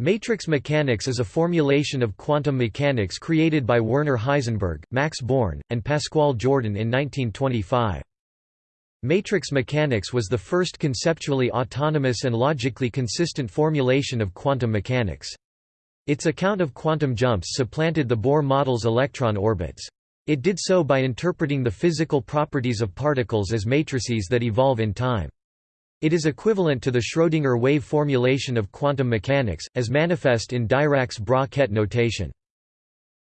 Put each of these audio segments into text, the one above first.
Matrix mechanics is a formulation of quantum mechanics created by Werner Heisenberg, Max Born, and Pascual Jordan in 1925. Matrix mechanics was the first conceptually autonomous and logically consistent formulation of quantum mechanics. Its account of quantum jumps supplanted the Bohr model's electron orbits. It did so by interpreting the physical properties of particles as matrices that evolve in time. It is equivalent to the Schrödinger wave formulation of quantum mechanics, as manifest in Dirac's bra-ket notation.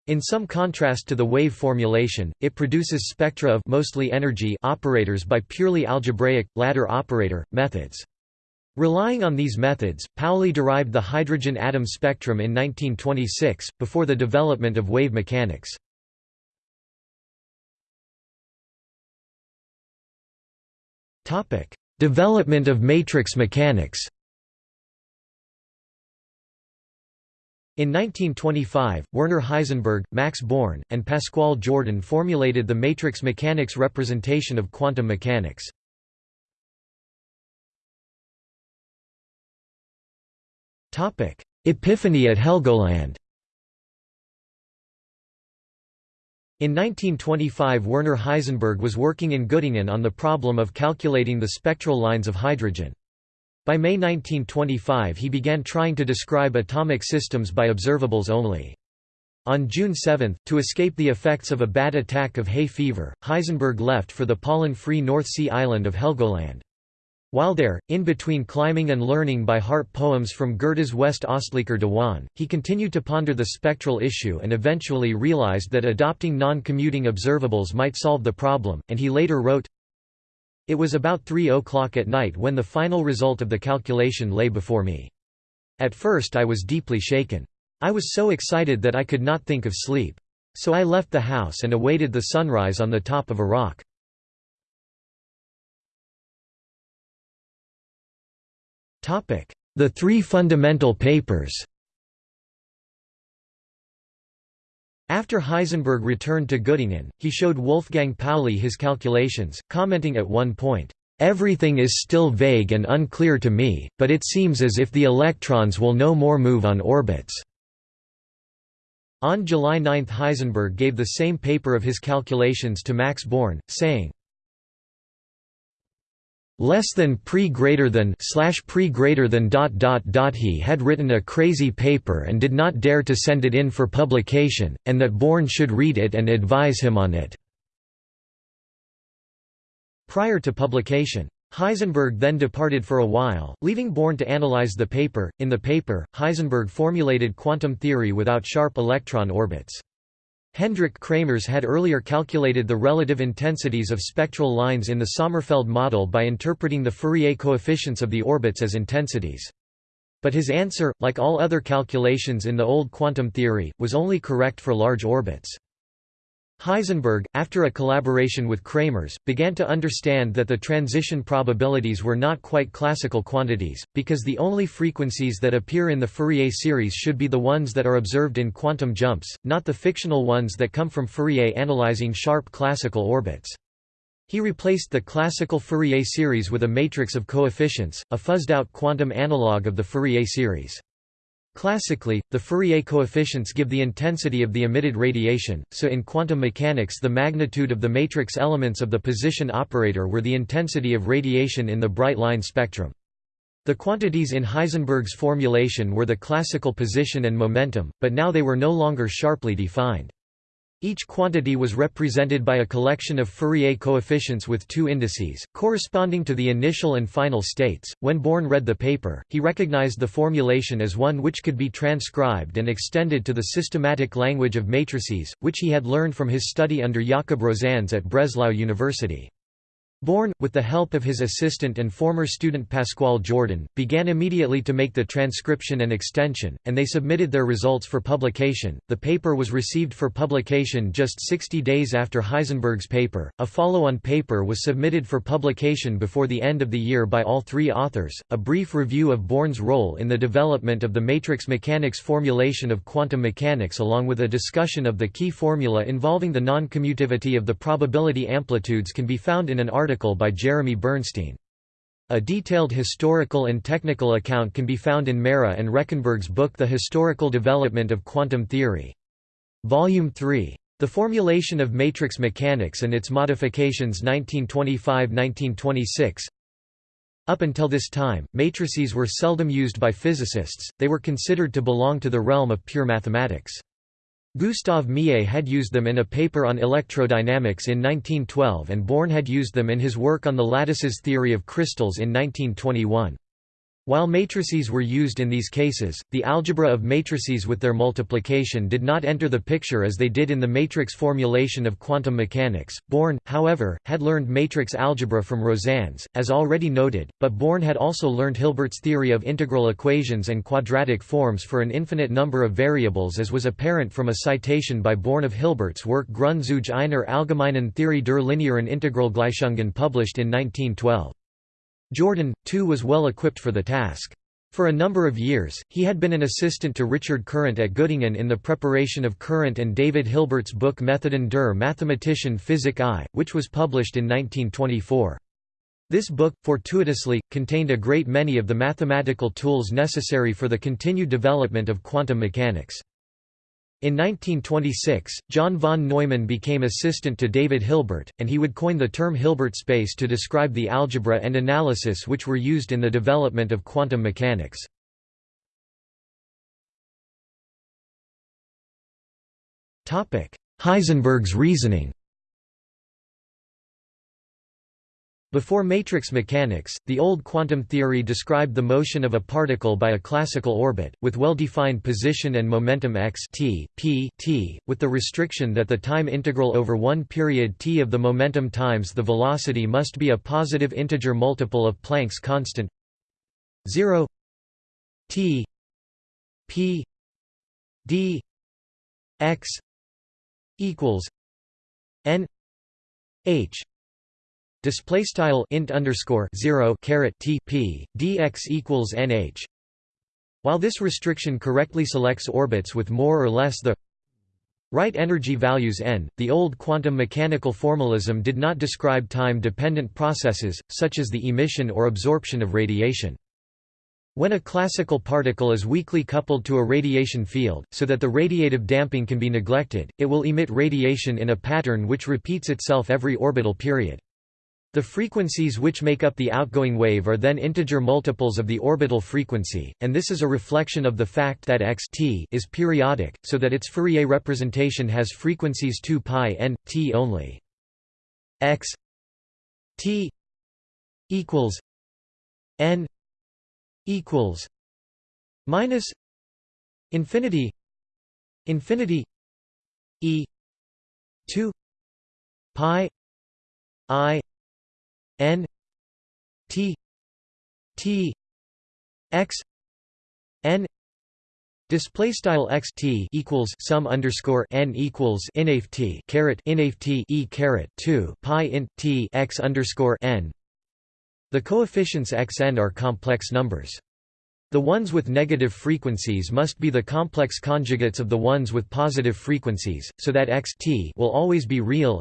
In some contrast to the wave formulation, it produces spectra of mostly energy operators by purely algebraic, ladder operator, methods. Relying on these methods, Pauli derived the hydrogen atom spectrum in 1926, before the development of wave mechanics. Development of matrix mechanics In 1925, Werner Heisenberg, Max Born, and Pascual Jordan formulated the matrix mechanics representation of quantum mechanics. Epiphany at Helgoland In 1925 Werner Heisenberg was working in Göttingen on the problem of calculating the spectral lines of hydrogen. By May 1925 he began trying to describe atomic systems by observables only. On June 7, to escape the effects of a bad attack of hay fever, Heisenberg left for the pollen-free North Sea island of Helgoland. While there, in between climbing and learning by heart poems from Goethe's West Ostlicher Diwan, he continued to ponder the spectral issue and eventually realized that adopting non-commuting observables might solve the problem, and he later wrote, It was about 3 o'clock at night when the final result of the calculation lay before me. At first I was deeply shaken. I was so excited that I could not think of sleep. So I left the house and awaited the sunrise on the top of a rock. The three fundamental papers After Heisenberg returned to Göttingen, he showed Wolfgang Pauli his calculations, commenting at one point, "...everything is still vague and unclear to me, but it seems as if the electrons will no more move on orbits." On July 9 Heisenberg gave the same paper of his calculations to Max Born, saying, less than pre greater than slash pre greater than dot dot dot he had written a crazy paper and did not dare to send it in for publication and that Born should read it and advise him on it prior to publication Heisenberg then departed for a while, leaving Born to analyze the paper. In the paper, Heisenberg formulated quantum theory without sharp electron orbits. Hendrik Kramers had earlier calculated the relative intensities of spectral lines in the Sommerfeld model by interpreting the Fourier coefficients of the orbits as intensities. But his answer, like all other calculations in the old quantum theory, was only correct for large orbits. Heisenberg, after a collaboration with Kramers, began to understand that the transition probabilities were not quite classical quantities, because the only frequencies that appear in the Fourier series should be the ones that are observed in quantum jumps, not the fictional ones that come from Fourier analyzing sharp classical orbits. He replaced the classical Fourier series with a matrix of coefficients, a fuzzed-out quantum analog of the Fourier series. Classically, the Fourier coefficients give the intensity of the emitted radiation, so in quantum mechanics the magnitude of the matrix elements of the position operator were the intensity of radiation in the bright line spectrum. The quantities in Heisenberg's formulation were the classical position and momentum, but now they were no longer sharply defined. Each quantity was represented by a collection of Fourier coefficients with two indices, corresponding to the initial and final states. When Born read the paper, he recognized the formulation as one which could be transcribed and extended to the systematic language of matrices, which he had learned from his study under Jakob Rosanes at Breslau University. Born, with the help of his assistant and former student Pascual Jordan, began immediately to make the transcription and extension, and they submitted their results for publication. The paper was received for publication just 60 days after Heisenberg's paper. A follow on paper was submitted for publication before the end of the year by all three authors. A brief review of Born's role in the development of the matrix mechanics formulation of quantum mechanics, along with a discussion of the key formula involving the non commutivity of the probability amplitudes, can be found in an article article by Jeremy Bernstein. A detailed historical and technical account can be found in Mehra and Rechenberg's book The Historical Development of Quantum Theory. Volume 3. The Formulation of Matrix Mechanics and its Modifications 1925–1926 Up until this time, matrices were seldom used by physicists, they were considered to belong to the realm of pure mathematics. Gustav Mie had used them in a paper on electrodynamics in 1912 and Born had used them in his work on the lattices theory of crystals in 1921. While matrices were used in these cases, the algebra of matrices with their multiplication did not enter the picture as they did in the matrix formulation of quantum mechanics. Born, however, had learned matrix algebra from Rosanes, as already noted, but Born had also learned Hilbert's theory of integral equations and quadratic forms for an infinite number of variables as was apparent from a citation by Born of Hilbert's work Grund zu einer allgemeinen Theorie der linearen Integralgleichungen published in 1912. Jordan, too was well equipped for the task. For a number of years, he had been an assistant to Richard Courant at Göttingen in the preparation of Courant and David Hilbert's book Methoden der Mathematischen Physik I, which was published in 1924. This book, fortuitously, contained a great many of the mathematical tools necessary for the continued development of quantum mechanics. In 1926, John von Neumann became assistant to David Hilbert, and he would coin the term Hilbert space to describe the algebra and analysis which were used in the development of quantum mechanics. Heisenberg's reasoning Before matrix mechanics, the old quantum theory described the motion of a particle by a classical orbit, with well-defined position and momentum x t, p t, with the restriction that the time integral over one period t of the momentum times the velocity must be a positive integer multiple of Planck's constant 0 t p d x equals n h Display style int underscore zero caret t p dx equals nh. While this restriction correctly selects orbits with more or less the right energy values n, the old quantum mechanical formalism did not describe time-dependent processes, such as the emission or absorption of radiation. When a classical particle is weakly coupled to a radiation field, so that the radiative damping can be neglected, it will emit radiation in a pattern which repeats itself every orbital period. The frequencies which make up the outgoing wave are then integer multiples of the orbital frequency, and this is a reflection of the fact that x t is periodic, so that its Fourier representation has frequencies 2 pi n, t only. x t equals n equals minus infinity infinity e 2 pi i n t t x n Display style x t equals sum underscore n equals inaf t caret inaf t e caret two pi int t x underscore n. The coefficients x n are complex numbers. The ones with negative frequencies must be the complex conjugates of the ones with positive frequencies, so that x t will always be real.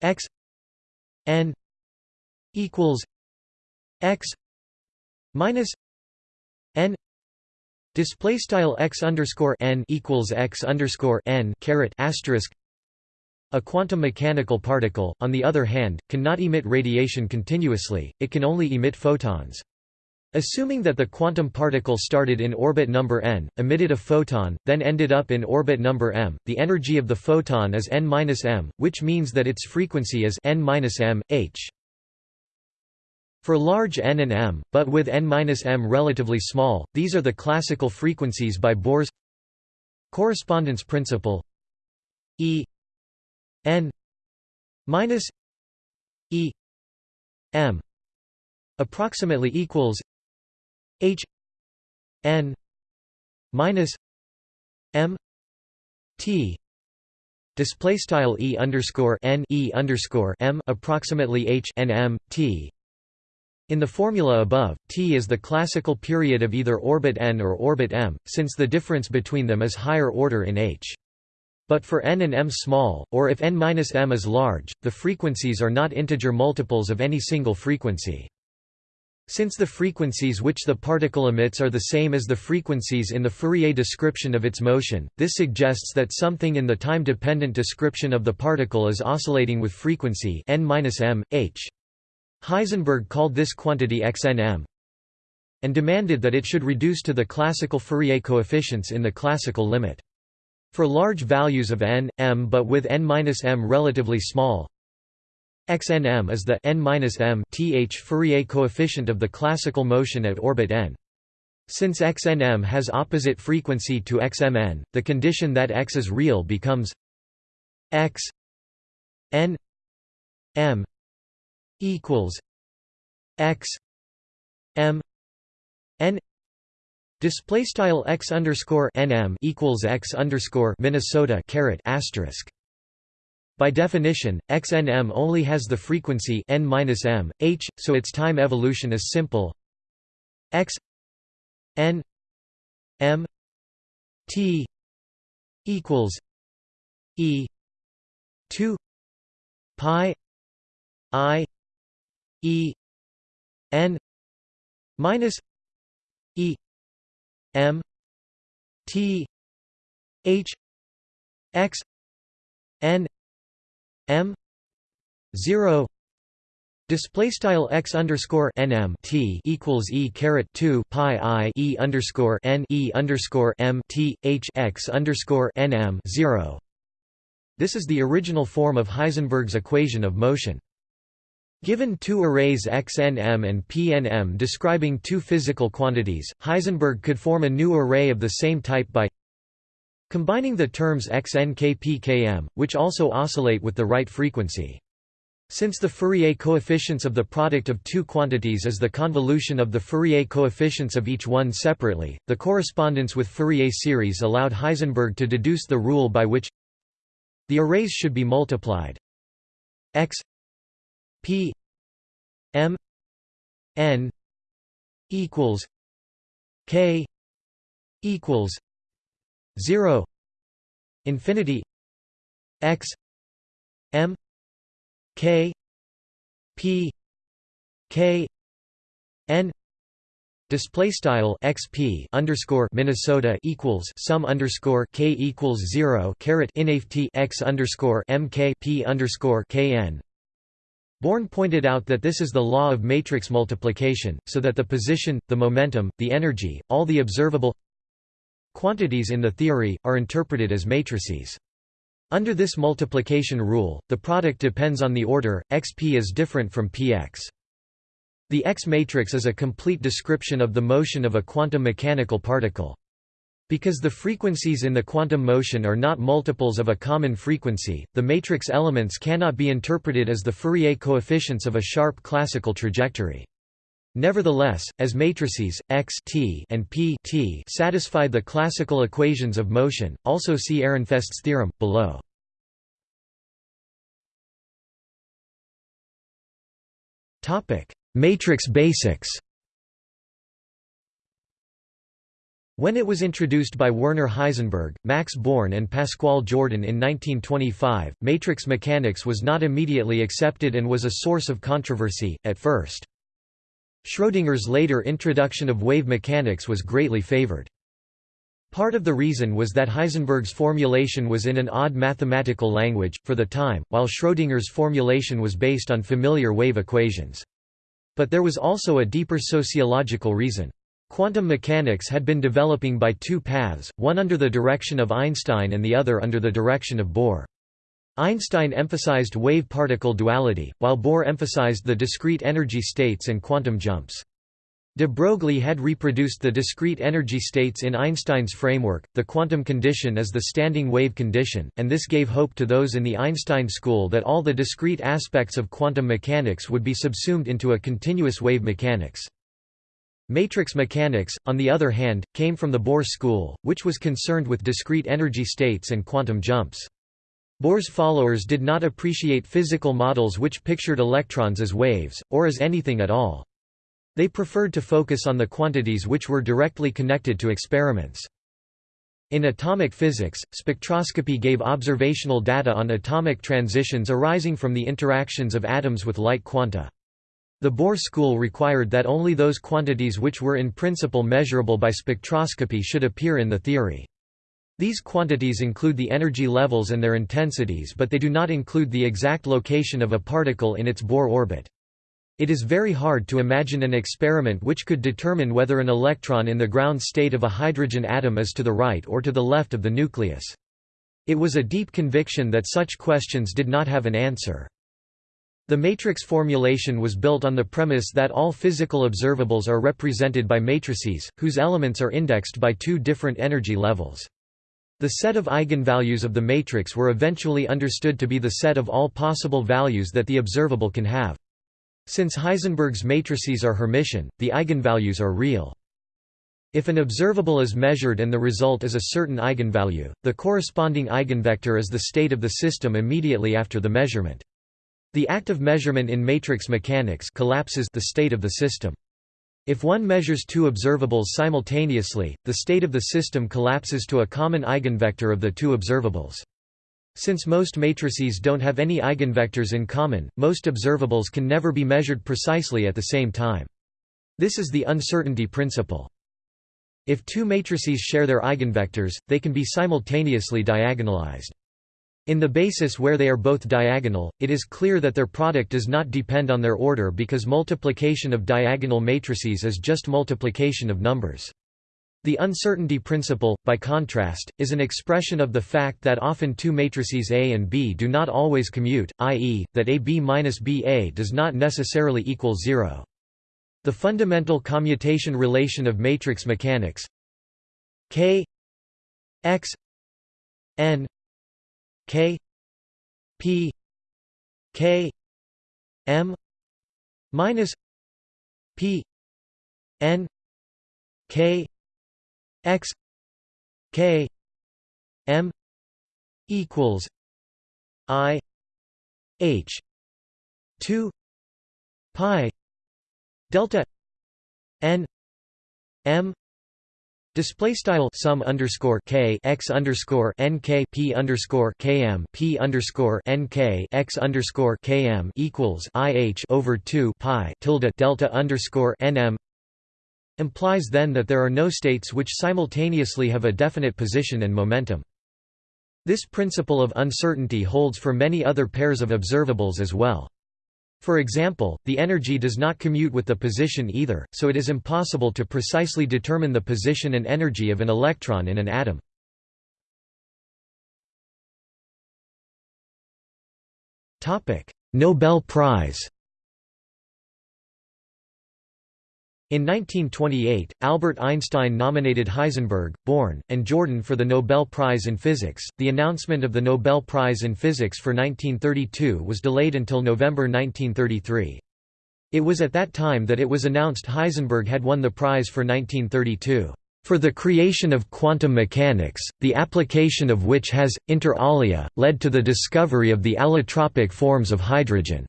x n equals x minus n display style x underscore n equals x underscore n caret asterisk a quantum mechanical particle, on the other hand, cannot emit radiation continuously, it can only emit photons. Assuming that the quantum particle started in orbit number n, emitted a photon, then ended up in orbit number m, the energy of the photon is n-m, which means that its frequency is n-m, h. For large n and m, but with n-m relatively small, these are the classical frequencies by Bohr's correspondence principle E n minus E m approximately equals H n minus m t display style e underscore n e underscore m approximately h n m t in the formula above, T is the classical period of either orbit n or orbit m, since the difference between them is higher order in h. But for n and m small, or if n-m is large, the frequencies are not integer multiples of any single frequency. Since the frequencies which the particle emits are the same as the frequencies in the Fourier description of its motion, this suggests that something in the time-dependent description of the particle is oscillating with frequency n-m, h. Heisenberg called this quantity xnm and demanded that it should reduce to the classical Fourier coefficients in the classical limit. For large values of n, m but with n-m relatively small, xnm is the n-m th Fourier coefficient of the classical motion at orbit n. Since xnm has opposite frequency to xmn, the condition that x is real becomes x n m equals x m n display style x underscore nm equals x underscore Minnesota caret asterisk by definition, XNM only has the frequency n m, h, so its time evolution is simple. X n m t equals e 2 pi i e n minus e m t h x n m 0 Display style x underscore nm t equals e caret two pi i e underscore n e underscore m t h x underscore nm zero. This is the original form of Heisenberg's equation of motion. Given two arrays xnm and pnm describing two physical quantities, Heisenberg could form a new array of the same type by Combining the terms xnkpkm, which also oscillate with the right frequency. Since the Fourier coefficients of the product of two quantities is the convolution of the Fourier coefficients of each one separately, the correspondence with Fourier series allowed Heisenberg to deduce the rule by which the arrays should be multiplied x p m n equals k equals 0 infinity x m k p k n display style xp underscore Minnesota equals sum underscore k equals zero caret inft x underscore mk p underscore kn. Born pointed out that this is the law of matrix multiplication, so that the position, the momentum, the energy, all the observable Quantities in the theory, are interpreted as matrices. Under this multiplication rule, the product depends on the order, xp is different from px. The X matrix is a complete description of the motion of a quantum mechanical particle. Because the frequencies in the quantum motion are not multiples of a common frequency, the matrix elements cannot be interpreted as the Fourier coefficients of a sharp classical trajectory. Nevertheless, as matrices x t and p t satisfy the classical equations of motion, also see Ehrenfest's theorem below. Topic: Matrix basics. When it was introduced by Werner Heisenberg, Max Born and Pascual Jordan in 1925, matrix mechanics was not immediately accepted and was a source of controversy, at first. Schrödinger's later introduction of wave mechanics was greatly favored. Part of the reason was that Heisenberg's formulation was in an odd mathematical language, for the time, while Schrödinger's formulation was based on familiar wave equations. But there was also a deeper sociological reason. Quantum mechanics had been developing by two paths, one under the direction of Einstein and the other under the direction of Bohr. Einstein emphasized wave-particle duality, while Bohr emphasized the discrete energy states and quantum jumps. De Broglie had reproduced the discrete energy states in Einstein's framework, the quantum condition is the standing wave condition, and this gave hope to those in the Einstein school that all the discrete aspects of quantum mechanics would be subsumed into a continuous wave mechanics. Matrix mechanics, on the other hand, came from the Bohr school, which was concerned with discrete energy states and quantum jumps. Bohr's followers did not appreciate physical models which pictured electrons as waves, or as anything at all. They preferred to focus on the quantities which were directly connected to experiments. In atomic physics, spectroscopy gave observational data on atomic transitions arising from the interactions of atoms with light quanta. The Bohr school required that only those quantities which were in principle measurable by spectroscopy should appear in the theory. These quantities include the energy levels and their intensities but they do not include the exact location of a particle in its Bohr orbit. It is very hard to imagine an experiment which could determine whether an electron in the ground state of a hydrogen atom is to the right or to the left of the nucleus. It was a deep conviction that such questions did not have an answer. The matrix formulation was built on the premise that all physical observables are represented by matrices, whose elements are indexed by two different energy levels. The set of eigenvalues of the matrix were eventually understood to be the set of all possible values that the observable can have. Since Heisenberg's matrices are Hermitian, the eigenvalues are real. If an observable is measured and the result is a certain eigenvalue, the corresponding eigenvector is the state of the system immediately after the measurement. The act of measurement in matrix mechanics collapses the state of the system. If one measures two observables simultaneously, the state of the system collapses to a common eigenvector of the two observables. Since most matrices don't have any eigenvectors in common, most observables can never be measured precisely at the same time. This is the uncertainty principle. If two matrices share their eigenvectors, they can be simultaneously diagonalized. In the basis where they are both diagonal, it is clear that their product does not depend on their order because multiplication of diagonal matrices is just multiplication of numbers. The uncertainty principle, by contrast, is an expression of the fact that often two matrices A and B do not always commute, i.e., that AB minus BA does not necessarily equal zero. The fundamental commutation relation of matrix mechanics K x n K P K M minus P N K X K M equals I H two pi delta N M Display style sum underscore k x underscore n k p underscore km p underscore n k x underscore km equals i h over two pi tilde delta underscore nm implies then that there are no states which simultaneously have a definite position and momentum. This principle of uncertainty holds for many other pairs of observables as well. For example, the energy does not commute with the position either, so it is impossible to precisely determine the position and energy of an electron in an atom. Nobel Prize In 1928, Albert Einstein nominated Heisenberg, Born, and Jordan for the Nobel Prize in Physics. The announcement of the Nobel Prize in Physics for 1932 was delayed until November 1933. It was at that time that it was announced Heisenberg had won the prize for 1932 for the creation of quantum mechanics, the application of which has, inter alia, led to the discovery of the allotropic forms of hydrogen.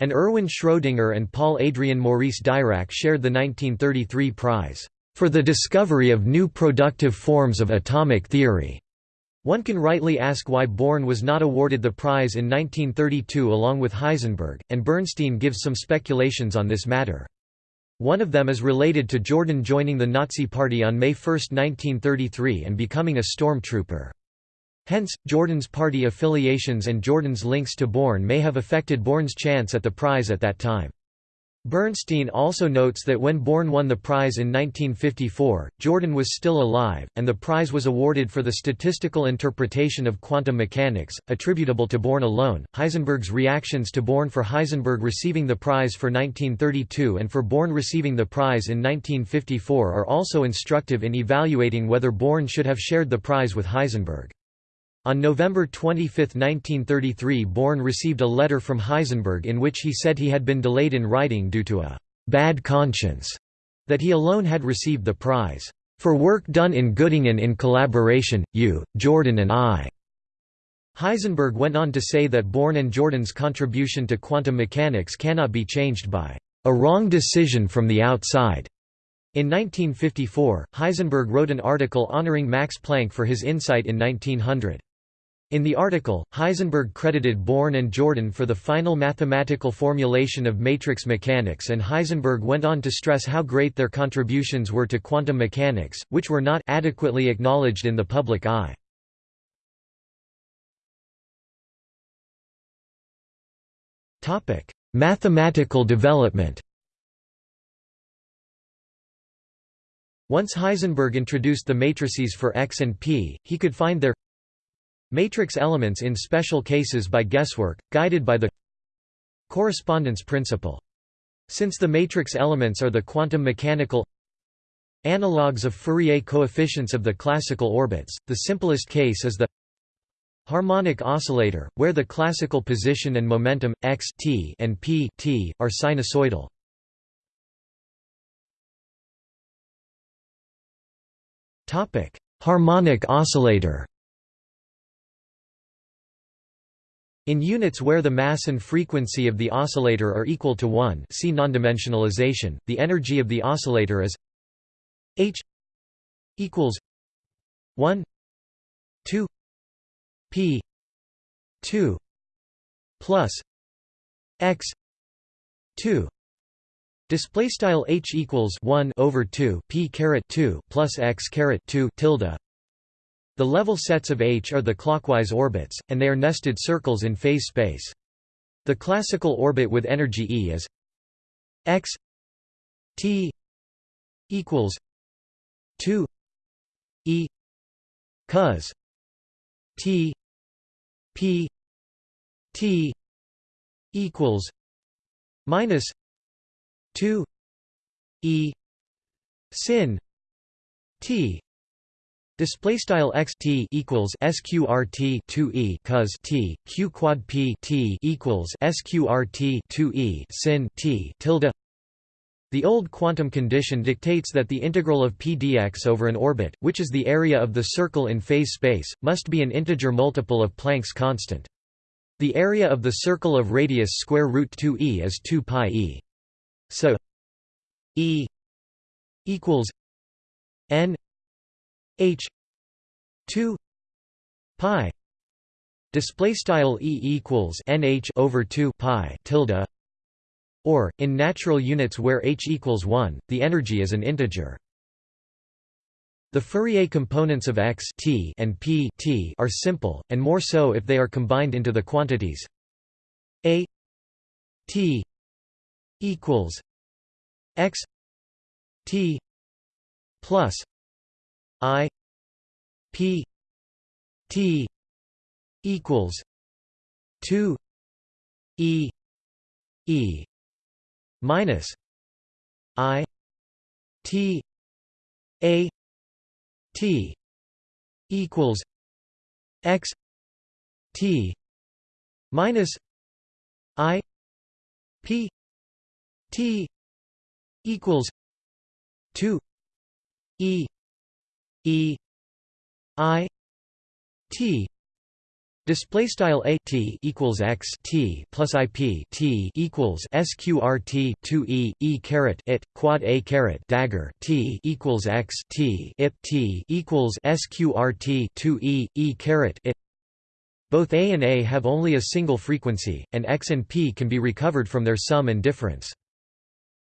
And Erwin Schrödinger and Paul Adrien Maurice Dirac shared the 1933 prize, "...for the discovery of new productive forms of atomic theory." One can rightly ask why Born was not awarded the prize in 1932 along with Heisenberg, and Bernstein gives some speculations on this matter. One of them is related to Jordan joining the Nazi Party on May 1, 1933 and becoming a stormtrooper. Hence, Jordan's party affiliations and Jordan's links to Born may have affected Born's chance at the prize at that time. Bernstein also notes that when Born won the prize in 1954, Jordan was still alive, and the prize was awarded for the statistical interpretation of quantum mechanics, attributable to Born alone. Heisenberg's reactions to Born for Heisenberg receiving the prize for 1932 and for Born receiving the prize in 1954 are also instructive in evaluating whether Born should have shared the prize with Heisenberg. On November 25, 1933 Born received a letter from Heisenberg in which he said he had been delayed in writing due to a «bad conscience» that he alone had received the prize, "...for work done in Göttingen in collaboration, you, Jordan and I." Heisenberg went on to say that Born and Jordan's contribution to quantum mechanics cannot be changed by "...a wrong decision from the outside." In 1954, Heisenberg wrote an article honoring Max Planck for his insight in 1900. In the article, Heisenberg credited Born and Jordan for the final mathematical formulation of matrix mechanics and Heisenberg went on to stress how great their contributions were to quantum mechanics, which were not adequately acknowledged in the public eye. Mathematical development Once Heisenberg introduced the matrices for X and P, he could find their matrix elements in special cases by guesswork, guided by the correspondence principle. Since the matrix elements are the quantum mechanical analogues of Fourier coefficients of the classical orbits, the simplest case is the harmonic oscillator, where the classical position and momentum, x t and p t, are sinusoidal. Harmonic oscillator In units where the mass and frequency of the oscillator are equal to 1 see nondimensionalization, the energy of the oscillator is h equals 1 2 p 2 plus x 2 Display style h equals one over two p caret two plus x caret two tilde. The level sets of H are the clockwise orbits, and they are nested circles in phase space. The classical orbit with energy E is x t equals two e cos t p t equals minus 2 e sin t display style x t equals sqrt 2 e cos t q quad p t equals sqrt 2 e sin t tilde the old quantum condition dictates that the integral of p dx over an orbit, which is the area of the circle in phase space, must be an integer multiple of Planck's constant. The area of the circle of radius square root 2e is 2 pi e. So E equals N H two pi display style E equals NH over 2 pi tilde or in natural units where h equals 1 the energy is an integer. The Fourier components of x t and p t are simple, and more so if they are combined into the quantities. A t equals x t plus i p t equals 2 e e minus i t a t equals x t minus i p T equals two E E I T Display style a t equals x t plus i p t equals sqrt two e e caret it quad a caret dagger t equals x t ip t equals sqrt two e e caret it. Both a and a have only a single frequency, and x and p can be recovered from their sum and difference.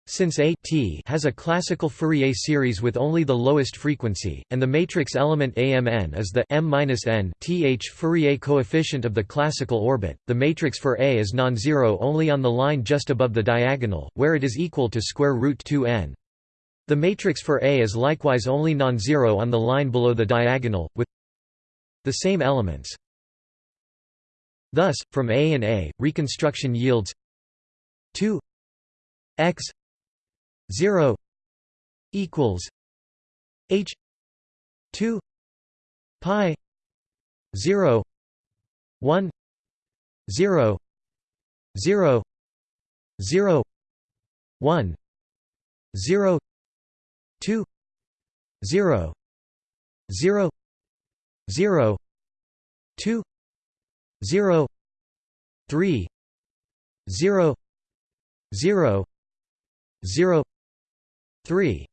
Since A t has a classical Fourier series with only the lowest frequency, and the matrix element AMN is the m th Fourier coefficient of the classical orbit, the matrix for A is non-zero only on the line just above the diagonal, where it is equal to square root 2n. The matrix for A is likewise only non-zero on the line below the diagonal, with the same elements. Thus, from A and A, reconstruction yields 2 x 0 equals h 2 pi 0 1 0 0 0 1 0 2 0 0 0 2 0 3 0 0 0 3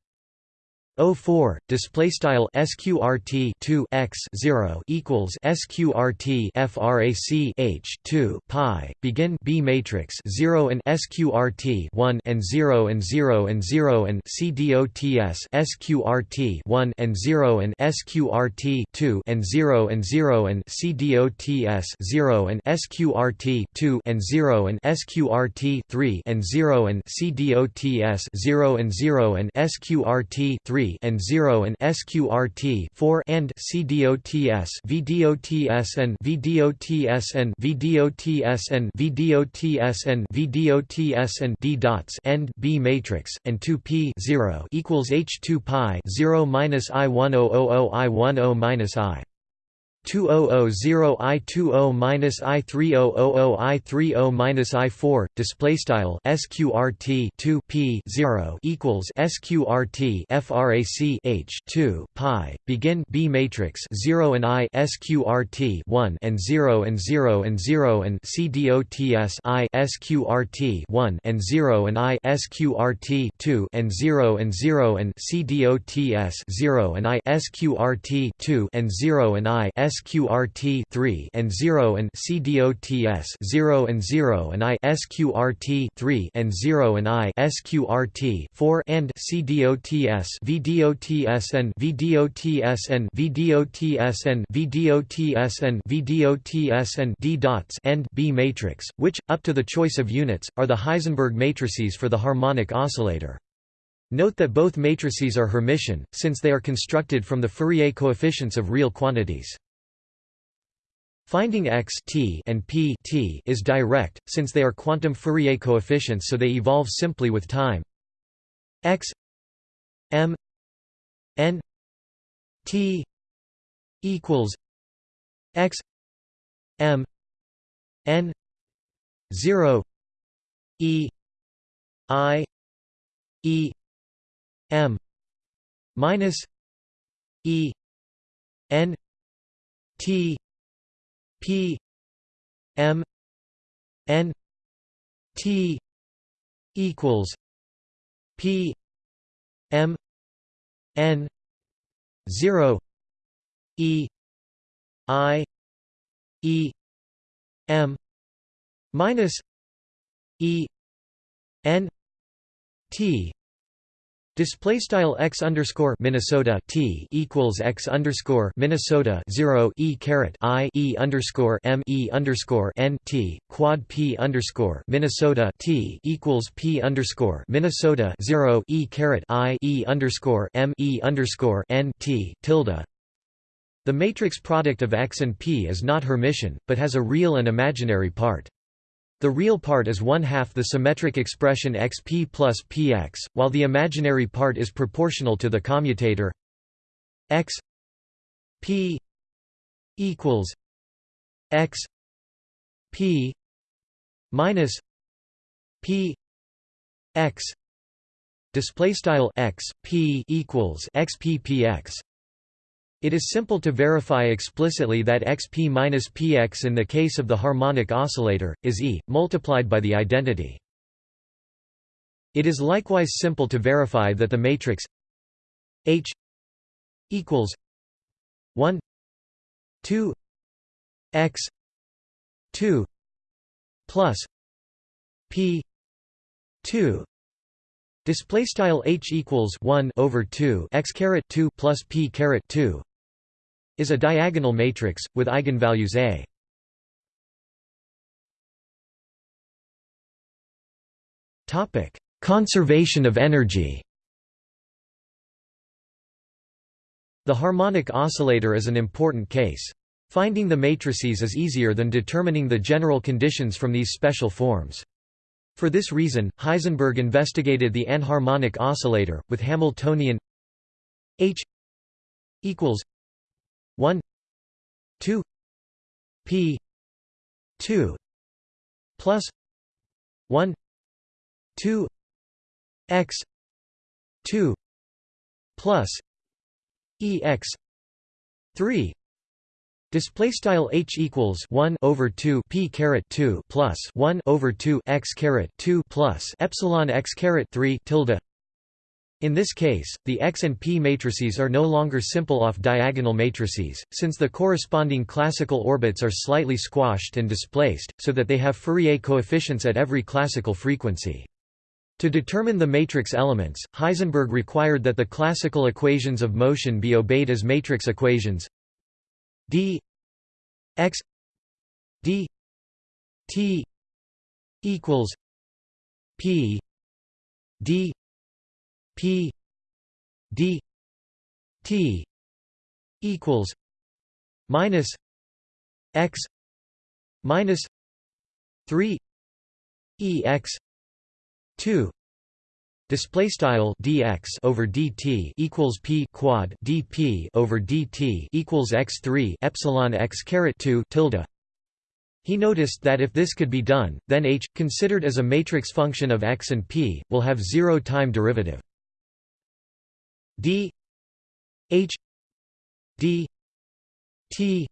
04 display style sqrt 2 x 0 equals sqrt frac h 2 pi begin b matrix 0 and sqrt 1 and 0 and 0 and 0 and cdots sqrt 1 and 0 and sqrt 2 and 0 and 0 and cdots 0 and sqrt 2 and 0 and sqrt 3 and 0 and cdots 0 and 0 and sqrt 3 and 0 and SQRT 4 and CDOTS VDOTS and VDOTS and VDOTS and VDOTS and VDOTS and D dots end B matrix and 2p 0 equals H2 pi 0 minus I 1000 I 10 minus I 2000 i 20 minus i 3000 i 30 minus i 4 display style sqrt 2 p 0 equals sqrt frac h 2 pi begin b matrix 0 and i sqrt 1 and 0 and 0 and 0 and c cdots i sqrt 1 and 0 and i sqrt 2 and 0 and 0 and c cdots 0 and i sqrt 2 and 0 and i SQRT 3 and 0 and CDOTS 0 and 0 and I SQRT 3 and 0 and I SQRT 4 and CDOTS VDOTS and VDOTS and VDOTS and VDOTS and VDOTS and D dots and B matrix, which, up to the choice of units, are the Heisenberg matrices for the harmonic oscillator. Note that both matrices are Hermitian, since they are constructed from the Fourier coefficients of real quantities. Finding x t and p t is direct, since they are quantum Fourier coefficients so they evolve simply with time. x m n t equals x m n 0 e i e m minus e n t P M N T equals P M N zero E I E M minus E N T Display style x underscore Minnesota t equals x underscore Minnesota zero e caret i e underscore m e underscore n t quad p underscore Minnesota t equals p underscore Minnesota zero e caret i e underscore m e underscore n t tilde. The matrix product of x and p is not Hermitian, but has a real and imaginary part. The real part is one-half the symmetric expression xp plus px, while the imaginary part is proportional to the commutator x p equals x p minus p x display style x p equals x p p x it is simple to verify explicitly that xp minus px in the case of the harmonic oscillator, is E, multiplied by the identity. It is likewise simple to verify that the matrix H equals 1 2 x 2 plus p 2 display style h equals 1 over 2 x caret 2 plus p caret 2 is a diagonal matrix, with eigenvalues A. Conservation of energy The harmonic oscillator is an important case. Finding the matrices is easier than determining the general conditions from these special forms. For this reason, Heisenberg investigated the anharmonic oscillator, with Hamiltonian H equals 1 2 p 2 plus 1 2 x 2 plus ex 3 Display style h equals one over two p caret two plus one over two x caret two plus epsilon x caret three tilde In this case, the X and P matrices are no longer simple off-diagonal matrices, since the corresponding classical orbits are slightly squashed and displaced, so that they have Fourier coefficients at every classical frequency. To determine the matrix elements, Heisenberg required that the classical equations of motion be obeyed as matrix equations d x d t equals p d P D T equals minus X minus three E X two Display style dx over dt equals p quad dp over dt equals x three epsilon x caret two tilde. He noticed that if this could be done, then h, considered as a matrix function of x and p, will have zero time derivative d h d t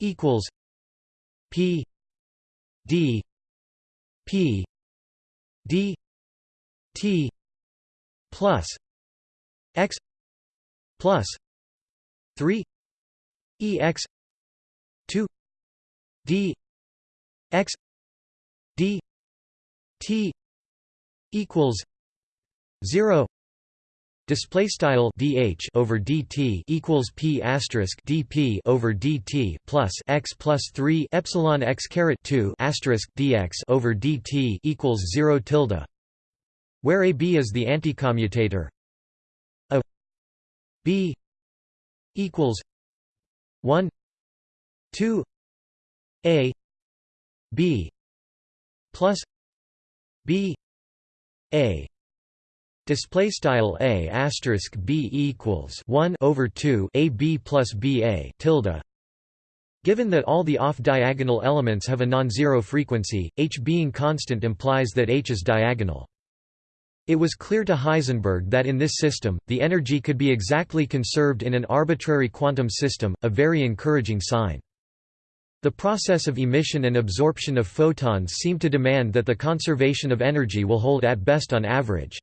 equals p d p d t plus x plus 3 ex 2 d x d t equals 0 Display style dh over dt equals p asterisk dp over dt plus x plus three epsilon x caret two asterisk dx over dt equals zero tilde, where a b is the anticommutator. A b equals one two a b plus b a Display style a asterisk b equals one over two a b plus b a tilde. Given that all the off-diagonal elements have a non-zero frequency, h being constant implies that h is diagonal. It was clear to Heisenberg that in this system, the energy could be exactly conserved in an arbitrary quantum system, a very encouraging sign. The process of emission and absorption of photons seemed to demand that the conservation of energy will hold at best on average.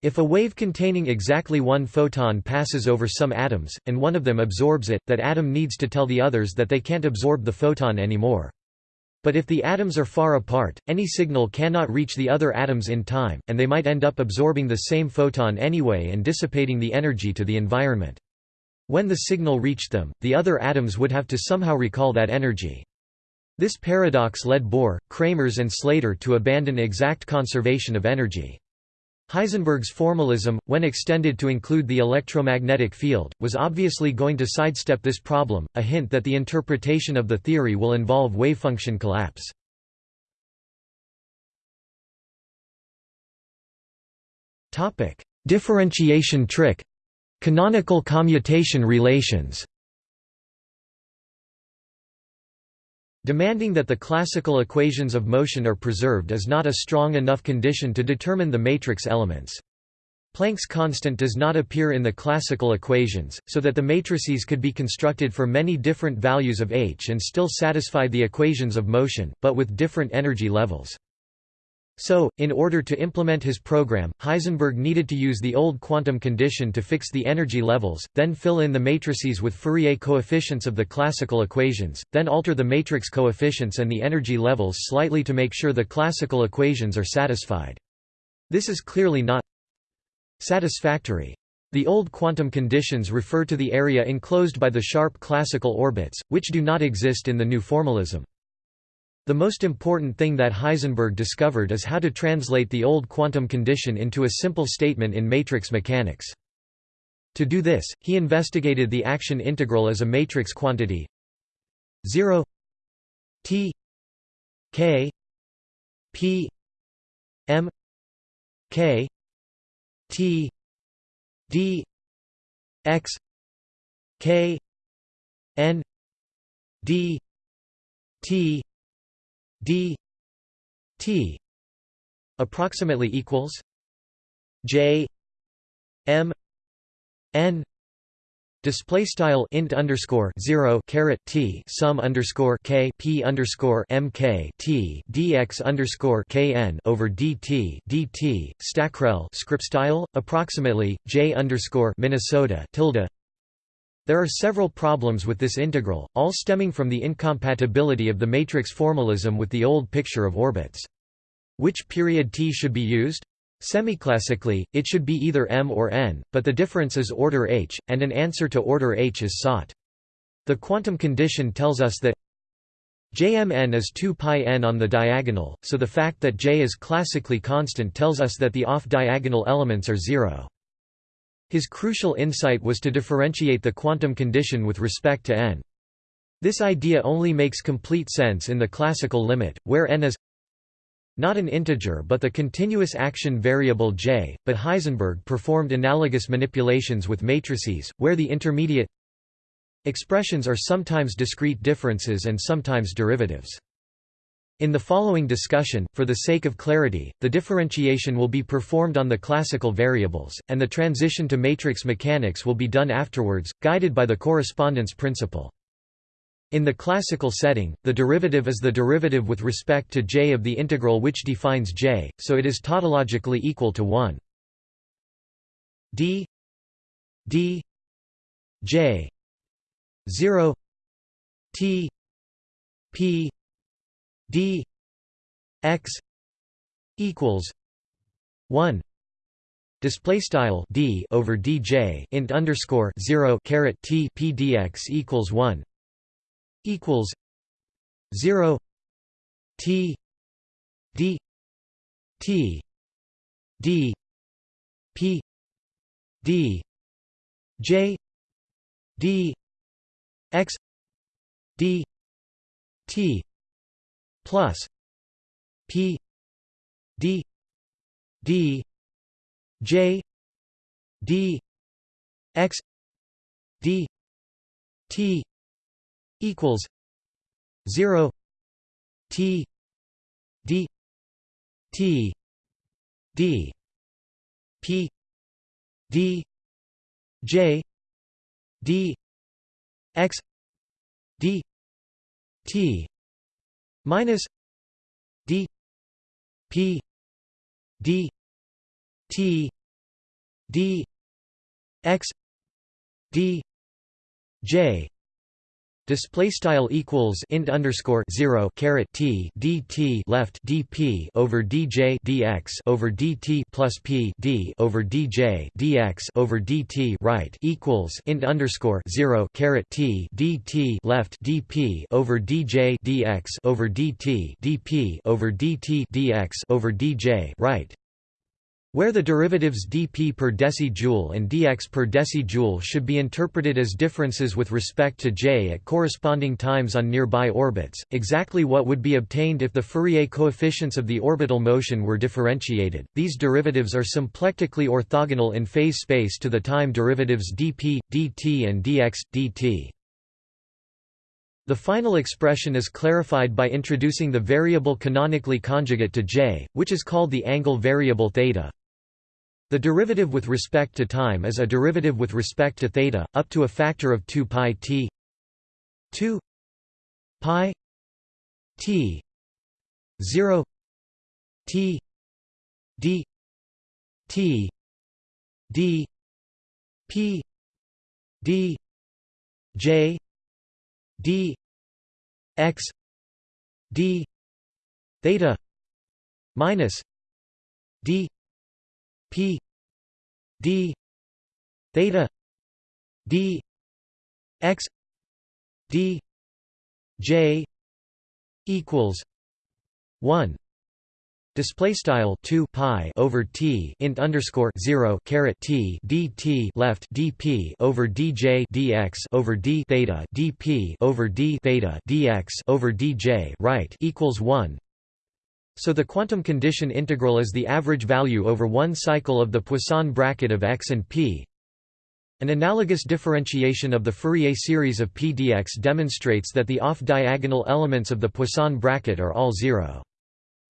If a wave containing exactly one photon passes over some atoms, and one of them absorbs it, that atom needs to tell the others that they can't absorb the photon anymore. But if the atoms are far apart, any signal cannot reach the other atoms in time, and they might end up absorbing the same photon anyway and dissipating the energy to the environment. When the signal reached them, the other atoms would have to somehow recall that energy. This paradox led Bohr, Kramers and Slater to abandon exact conservation of energy. Heisenberg's formalism, when extended to include the electromagnetic field, was obviously going to sidestep this problem, a hint that the interpretation of the theory will involve wavefunction collapse. Differentiation trick. Canonical commutation relations Demanding that the classical equations of motion are preserved is not a strong enough condition to determine the matrix elements. Planck's constant does not appear in the classical equations, so that the matrices could be constructed for many different values of h and still satisfy the equations of motion, but with different energy levels. So, in order to implement his program, Heisenberg needed to use the old quantum condition to fix the energy levels, then fill in the matrices with Fourier coefficients of the classical equations, then alter the matrix coefficients and the energy levels slightly to make sure the classical equations are satisfied. This is clearly not satisfactory. The old quantum conditions refer to the area enclosed by the sharp classical orbits, which do not exist in the new formalism. The most important thing that Heisenberg discovered is how to translate the old quantum condition into a simple statement in matrix mechanics. To do this, he investigated the action integral as a matrix quantity 0 t k p m k t d x k n d t d t approximately equals j m n Display style int underscore zero caret t sum underscore k p underscore m k t dx underscore kn over dt dt stackrel script style approximately j underscore Minnesota tilde. There are several problems with this integral, all stemming from the incompatibility of the matrix formalism with the old picture of orbits. Which period t should be used? Semiclassically, it should be either m or n, but the difference is order h, and an answer to order h is sought. The quantum condition tells us that Jmn is 2 pi n on the diagonal, so the fact that j is classically constant tells us that the off-diagonal elements are zero. His crucial insight was to differentiate the quantum condition with respect to n. This idea only makes complete sense in the classical limit, where n is not an integer but the continuous action variable j, but Heisenberg performed analogous manipulations with matrices, where the intermediate expressions are sometimes discrete differences and sometimes derivatives. In the following discussion, for the sake of clarity, the differentiation will be performed on the classical variables, and the transition to matrix mechanics will be done afterwards, guided by the correspondence principle. In the classical setting, the derivative is the derivative with respect to j of the integral which defines j, so it is tautologically equal to 1. d d j 0 t p d x equals 1 Display style d over dj int underscore zero caret t p dx equals one equals 0 t d t d p d j d x d t plus p d d j d x d t equals 0 t d t d p d j d x d t minus d p d t d x d j Display style equals int underscore zero caret t dt left dp over dj dx over dt plus p d over dj dx over dt right equals int underscore zero caret t dt left dp over dj dx over dt dp over dt dx over dj right where the derivatives dp per decijoule and dx per decijoule should be interpreted as differences with respect to j at corresponding times on nearby orbits, exactly what would be obtained if the Fourier coefficients of the orbital motion were differentiated. These derivatives are symplectically orthogonal in phase space to the time derivatives dp, dt and dx, dt. The final expression is clarified by introducing the variable canonically conjugate to j, which is called the angle variable theta. The derivative with respect to time is a derivative with respect to theta, up to a factor of 2 pi t. 2 pi t. 0 t. d. t. d. p. d. j. d. x. d. theta minus d p d theta d x d j equals 1 Display style 2 pi over t int underscore 0 caret t dt left dp over dj dx over d theta dp over d theta dx over dj right equals 1. So the quantum condition integral is the average value over one cycle of the Poisson bracket of x and p. An analogous differentiation of the Fourier series of p dx demonstrates that the off-diagonal elements of the Poisson bracket are all zero.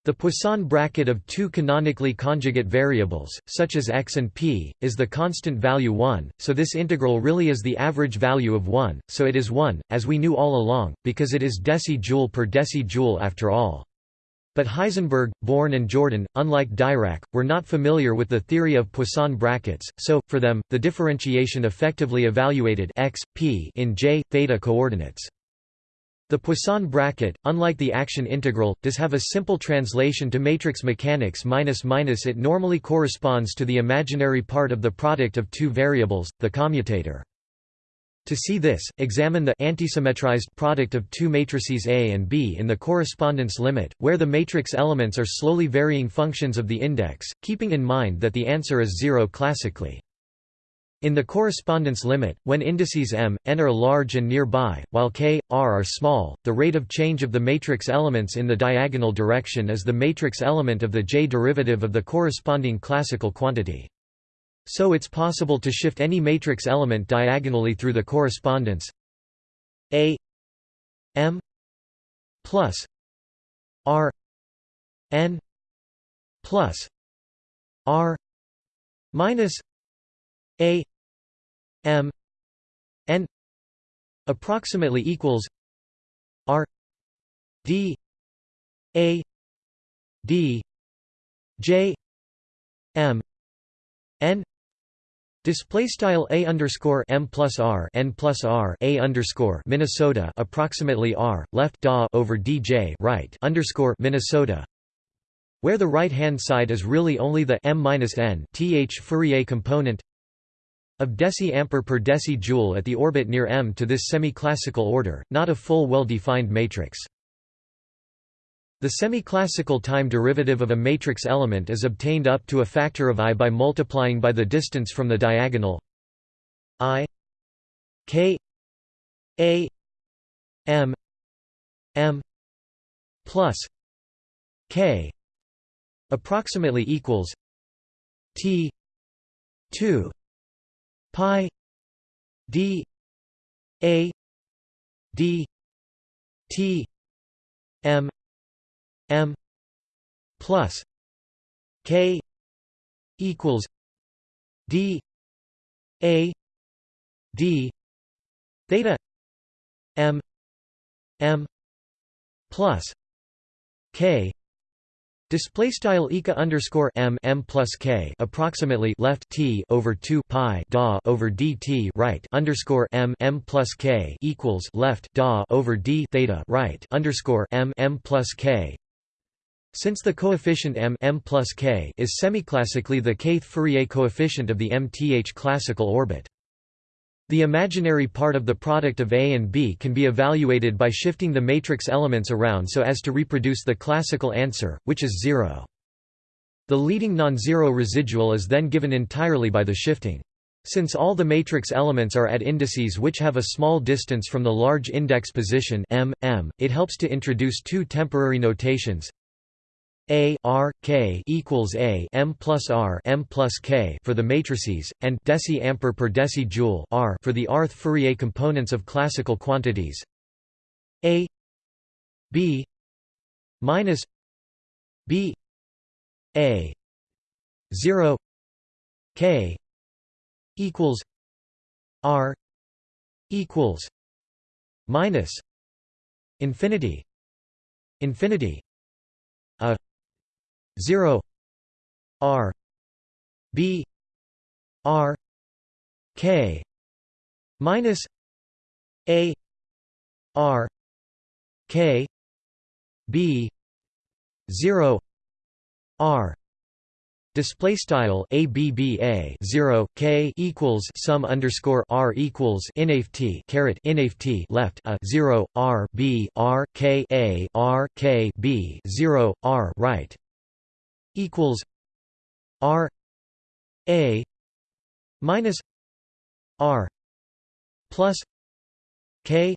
The Poisson bracket of two canonically conjugate variables, such as x and p, is the constant value 1, so this integral really is the average value of 1, so it is 1, as we knew all along, because it is deci-joule per deci-joule after all. But Heisenberg, Born and Jordan, unlike Dirac, were not familiar with the theory of Poisson brackets, so, for them, the differentiation effectively evaluated x, p in j, theta coordinates. The Poisson bracket, unlike the action integral, does have a simple translation to matrix mechanics minus minus it normally corresponds to the imaginary part of the product of two variables, the commutator. To see this, examine the antisymmetrized product of two matrices A and B in the correspondence limit, where the matrix elements are slowly varying functions of the index, keeping in mind that the answer is zero classically. In the correspondence limit, when indices m, n are large and nearby, while k, r are small, the rate of change of the matrix elements in the diagonal direction is the matrix element of the j derivative of the corresponding classical quantity. So it's possible to shift any matrix element diagonally through the correspondence a m plus r n plus r minus a m n approximately equals r d a d j m n Display style a underscore m plus r n plus r a underscore Minnesota approximately r left da over dj right underscore Minnesota, where the right hand side is really only the m minus n th Fourier component of deci-ampere per deci-joule at the orbit near M to this semi-classical order, not a full well-defined matrix. The semi-classical time derivative of a matrix element is obtained up to a factor of i by multiplying by the distance from the diagonal i k a m m plus k approximately equals t 2 pi d a d t m m plus k equals d a d theta m m plus k Display style eka underscore m m plus k approximately left t over two pi da over dt right underscore m m plus k equals left da over d theta right underscore m m plus k. Since the coefficient m m plus k is semiclassically the kth Fourier coefficient of the mth classical orbit. The imaginary part of the product of A and B can be evaluated by shifting the matrix elements around so as to reproduce the classical answer, which is zero. The leading non-zero residual is then given entirely by the shifting. Since all the matrix elements are at indices which have a small distance from the large index position m, m, it helps to introduce two temporary notations a r k equals a m plus r m plus k for the matrices, and deci-ampere per deci-joule r for the Arth Fourier components of classical quantities. a b minus b a 0 k equals r equals minus infinity infinity 0 r b r k minus a r k b 0 r. Display style a b b a zero k equals sum underscore r equals inft caret inft left a zero r b r k a r k b zero r right equals R A minus R plus K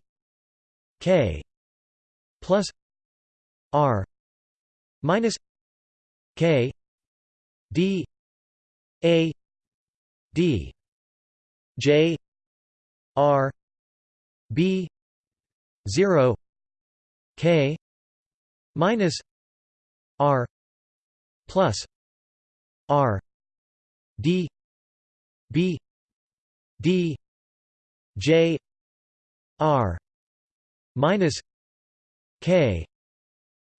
K plus R minus K D A D. J R B zero K minus r plus r d b d j r minus k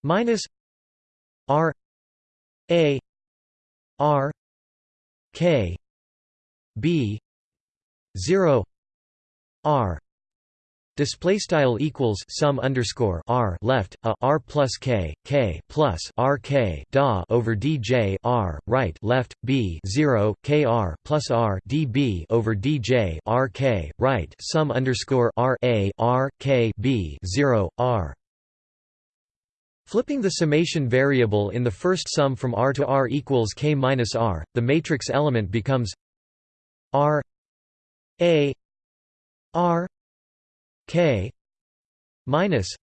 minus r a r k b 0 r Display style equals sum underscore r left a r plus k k plus r k da over d j r right left b zero k r plus r d b over d j r k right sum underscore r a r k b zero r. Flipping the summation variable in the first sum from r to r equals k minus r, the matrix element becomes r a r K minus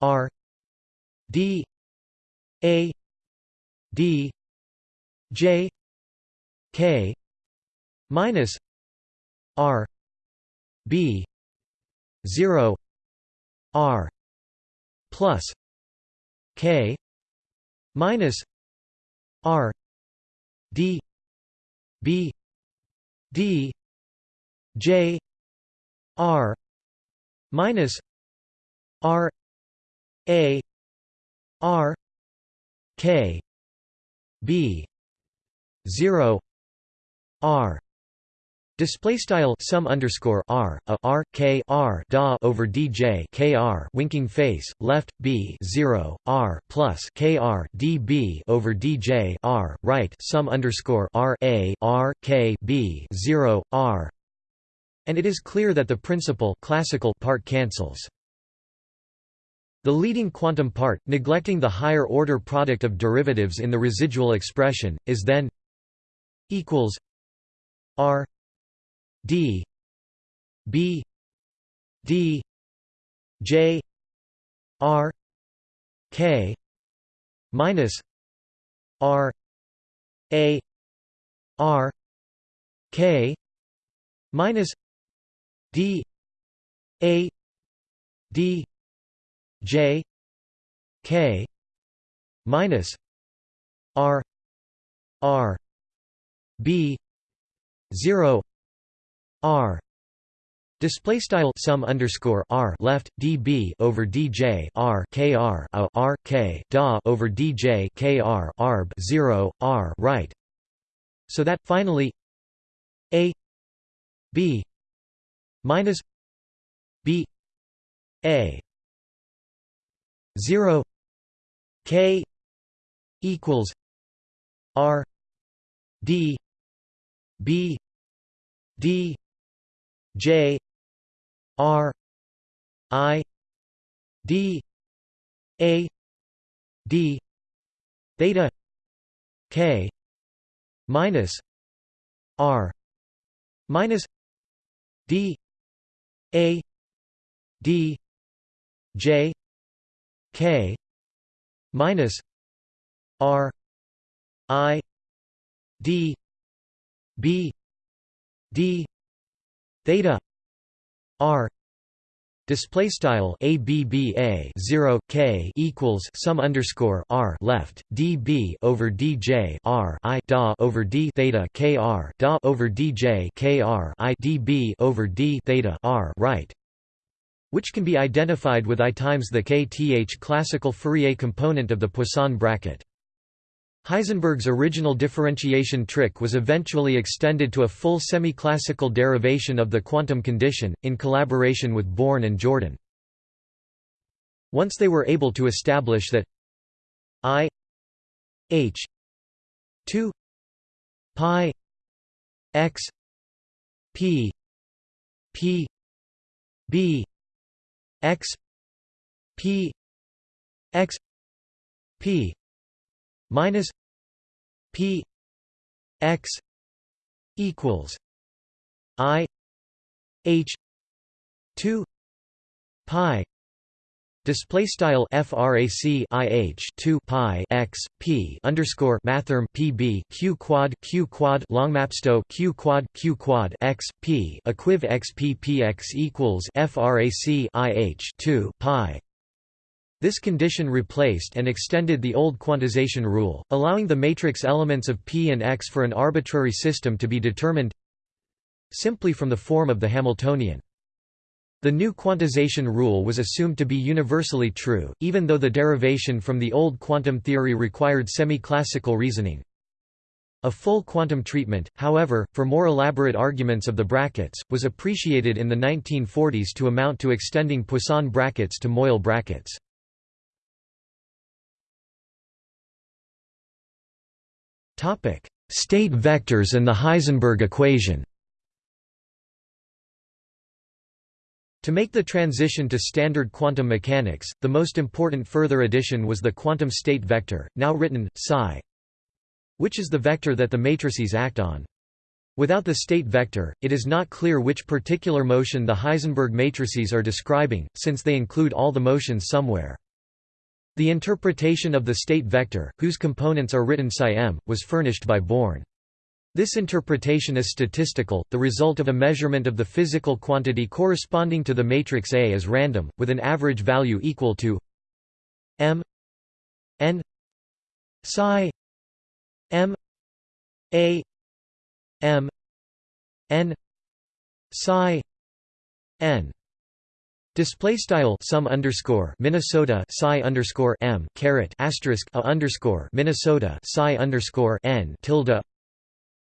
R D A D J K minus R B zero R plus K minus R D B D J R minus R A R K B zero R. Display style sum underscore r a r k r da over dj k r winking face left b zero r plus k r d b over dj r right sum underscore r a r k b zero r and it is clear that the principal classical part cancels. The leading quantum part, neglecting the higher order product of derivatives in the residual expression, is then equals r d b d j r k minus r a r k minus D A D J K minus R R B zero R Display style sum underscore r left db over dj r kr a r k da over dj kr arb zero r right. So that finally a b minus b a 0 k equals r d b d j r i d a d theta k minus r minus d a D J K minus R I D B D theta R Display style a b b a 0 k equals sum underscore r left d b over d j r i da over d theta k r da over d j k r i d b over d theta r right, which can be identified with i times the kth classical Fourier component of the Poisson bracket. Heisenberg's original differentiation trick was eventually extended to a full semi-classical derivation of the quantum condition, in collaboration with Born and Jordan. Once they were able to establish that i h 2 pi x p p b x p x p minus p x equals i h 2 pi Display style frac ih 2 pi x p underscore mathrm pb q quad q quad longmapsto q quad q quad x p equiv x p p x equals frac ih 2 pi This condition replaced and extended the old quantization rule, allowing the matrix elements of P and X for an arbitrary system to be determined simply from the form of the Hamiltonian. The new quantization rule was assumed to be universally true, even though the derivation from the old quantum theory required semi-classical reasoning. A full quantum treatment, however, for more elaborate arguments of the brackets, was appreciated in the 1940s to amount to extending Poisson brackets to Moyal brackets. State vectors and the Heisenberg equation To make the transition to standard quantum mechanics, the most important further addition was the quantum state vector, now written, psi, which is the vector that the matrices act on. Without the state vector, it is not clear which particular motion the Heisenberg matrices are describing, since they include all the motions somewhere. The interpretation of the state vector, whose components are written psi-m, was furnished by Born. This interpretation is statistical, the result of a measurement of the physical quantity corresponding to the matrix A is random, with an average value equal to m n psi m a m n psi n Display style sum underscore Minnesota psi underscore m caret asterisk a underscore Minnesota psi underscore n tilde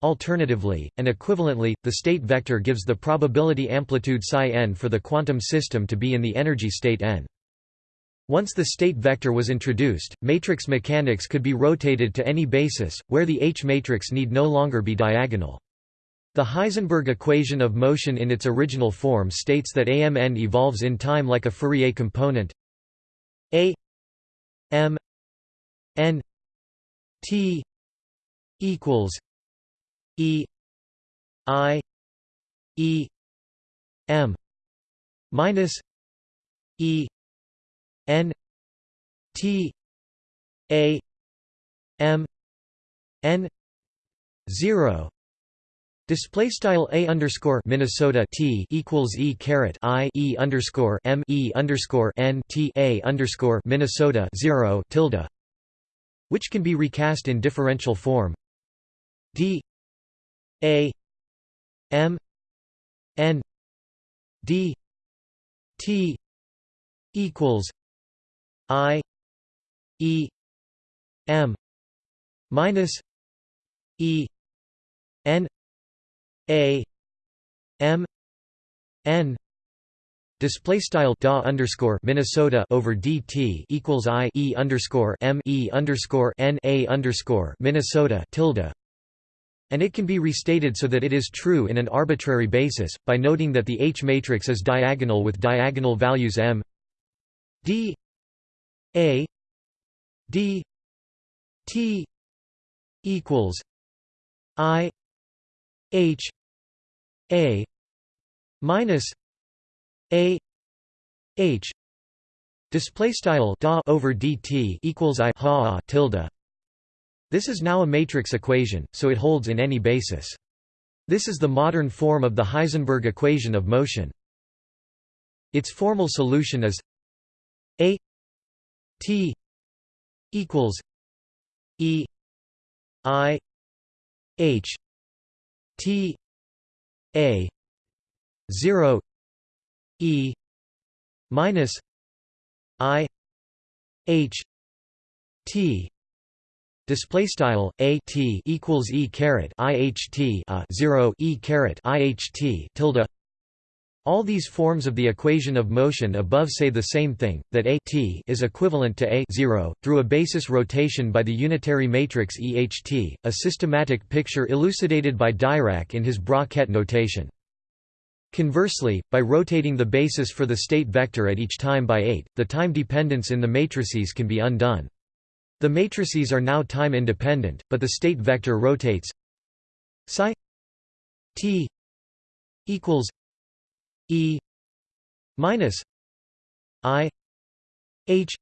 Alternatively, and equivalently, the state vector gives the probability amplitude psi n for the quantum system to be in the energy state n. Once the state vector was introduced, matrix mechanics could be rotated to any basis, where the H matrix need no longer be diagonal. The Heisenberg equation of motion in its original form states that AMN evolves in time like a Fourier component. A M N T equals E I E M minus E N T A M N zero Display style a underscore Minnesota T equals e caret I e underscore M e underscore N T A underscore Minnesota zero tilde, which can be recast in differential form. D a M N D T equals I E M minus E N A M N Display style da underscore Minnesota over DT equals I E underscore M E underscore N A underscore Minnesota tilde. And it can be restated so that it is true in an arbitrary basis, by noting that the H matrix is diagonal with diagonal values m d a d t equals i h a minus a h display style da over dt equals i ha tilde this is now a matrix equation, so it holds in any basis. This is the modern form of the Heisenberg equation of motion. Its formal solution is a t equals e i h t a 0 e minus i h t display style a t equals e caret iht a uh, 0 e caret iht tilde all these forms of the equation of motion above say the same thing, that A t is equivalent to A 0, through a basis rotation by the unitary matrix EHT, a systematic picture elucidated by Dirac in his Bra-Ket notation. Conversely, by rotating the basis for the state vector at each time by 8, the time dependence in the matrices can be undone. The matrices are now time independent, but the state vector rotates psi t equals e minus i h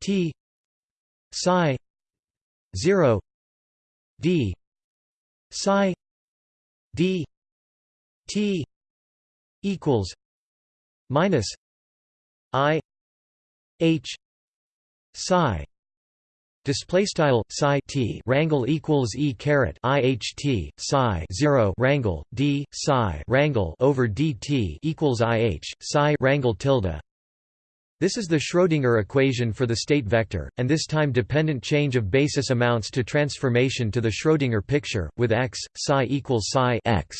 t psi 0 d psi d t equals minus i h psi display style psi t rangle equals e caret iht psi 0 rangle d psi rangle over dt equals ih psi rangle tilde this is the Schrödinger equation for the state vector, and this time-dependent change of basis amounts to transformation to the Schrödinger picture, with x, psi equals psi x.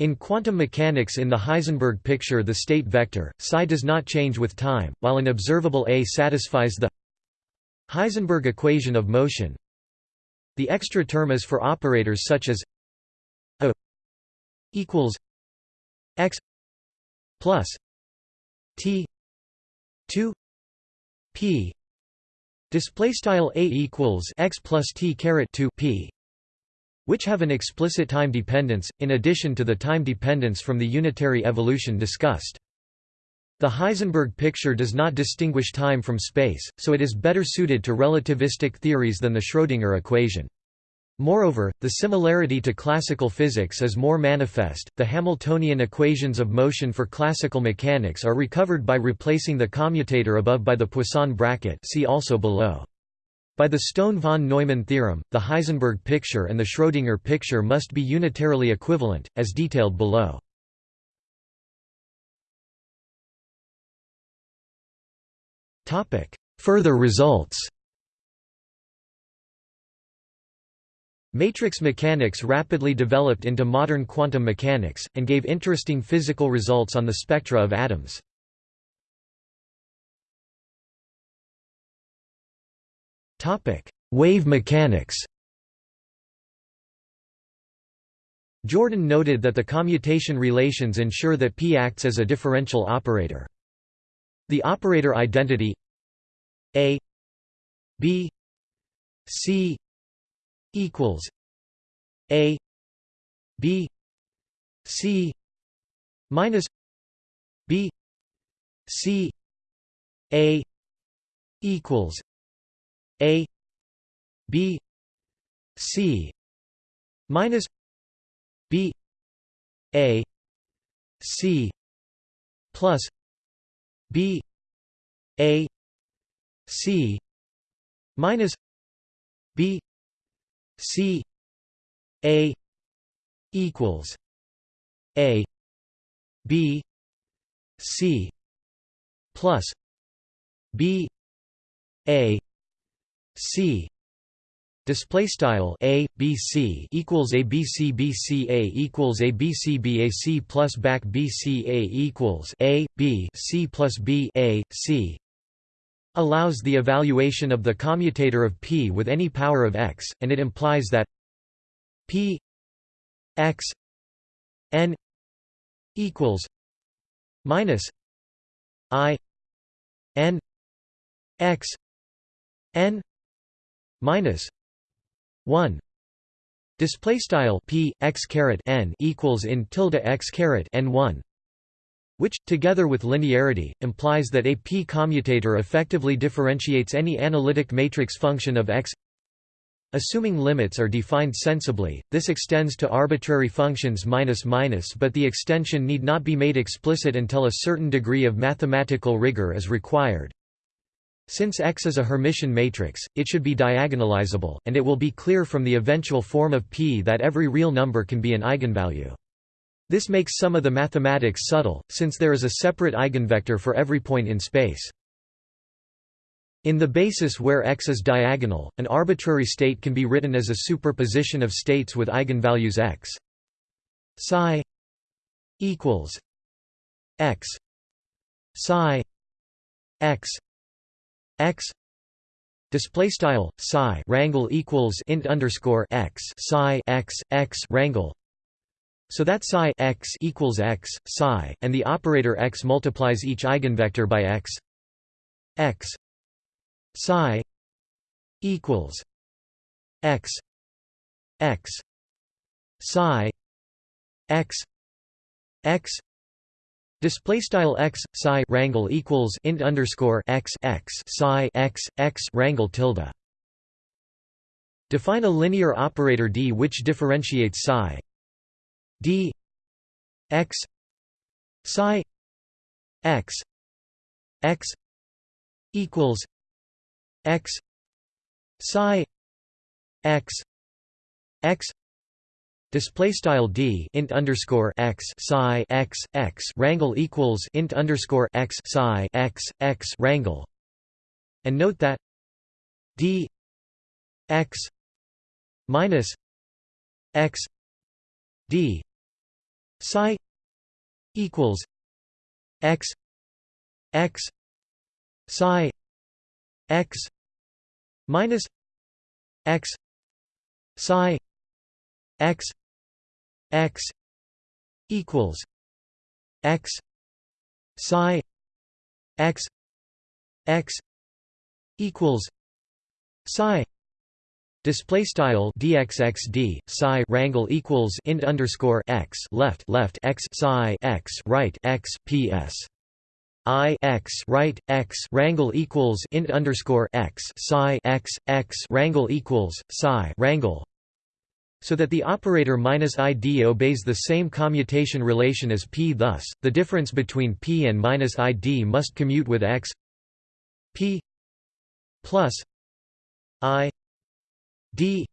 In quantum mechanics in the Heisenberg picture the state vector, psi does not change with time, while an observable A satisfies the Heisenberg equation of motion. The extra term is for operators such as A equals x plus T two P display style A equals x plus T caret 2 P which have an explicit time dependence, in addition to the time dependence from the unitary evolution discussed. The Heisenberg picture does not distinguish time from space, so it is better suited to relativistic theories than the Schrödinger equation. Moreover, the similarity to classical physics is more manifest. The Hamiltonian equations of motion for classical mechanics are recovered by replacing the commutator above by the Poisson bracket. See also below. By the Stone-von Neumann theorem, the Heisenberg picture and the Schrödinger picture must be unitarily equivalent, as detailed below. Further results. Matrix mechanics rapidly developed into modern quantum mechanics, and gave interesting physical results on the spectra of atoms. Wave mechanics Jordan noted that the commutation relations ensure that P acts as a differential operator. The operator identity A B C equals A B C minus B C A equals A B C minus B A C plus B A C minus B C A equals A B C plus B A C Display style a b c equals a b c b c a equals a b c b a c plus back b c a equals a b c plus b a c. Allows the evaluation of the commutator of p with any power of x, and it implies that p x n equals minus i n x n minus 1 display style p x caret n equals in tilde x caret n 1 which, together with linearity, implies that a p-commutator effectively differentiates any analytic matrix function of x Assuming limits are defined sensibly, this extends to arbitrary functions minus minus but the extension need not be made explicit until a certain degree of mathematical rigor is required. Since X is a Hermitian matrix, it should be diagonalizable, and it will be clear from the eventual form of P that every real number can be an eigenvalue. This makes some of the mathematics subtle, since there is a separate eigenvector for every point in space. In the basis where X is diagonal, an arbitrary state can be written as a superposition of states with eigenvalues X. Psi equals X psi X X display style psi rangle equals int underscore X psi X X rangle so that psi x equals x, psi, and the operator x multiplies each eigenvector by x. x psi equals x x psi x x Display style x psi rangle equals int underscore x x psi x x rangle tilde. Define a linear operator d which differentiates psi d x psi x x equals x psi x x display style d int underscore x psi x x rangle equals int underscore x psi x x rangle and note that d x minus x d psi equals x x psi x minus x psi x x equals x psi x x equals psi Display style dxxd psi rangle equals int underscore x left left x psi x right x ps i x right x rangle equals int underscore x psi x x rangle equals psi rangle so that the operator minus id obeys the same commutation relation as p thus the difference between p and minus id must commute with x p plus i d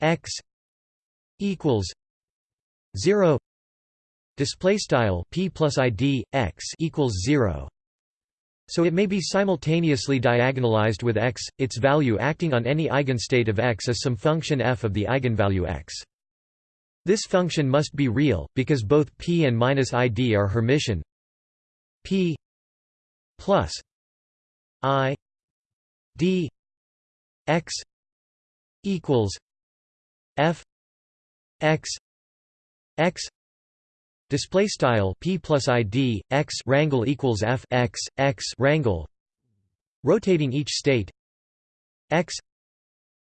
x equals 0 display style p plus id x equals 0 so it may be simultaneously diagonalized with x its value acting on any eigenstate of x as some function f of the eigenvalue x. This function must be real because both p and minus id are hermitian. P plus i d x equals f x x display style p plus id x rangle equals f x x rangle rotating each state. X.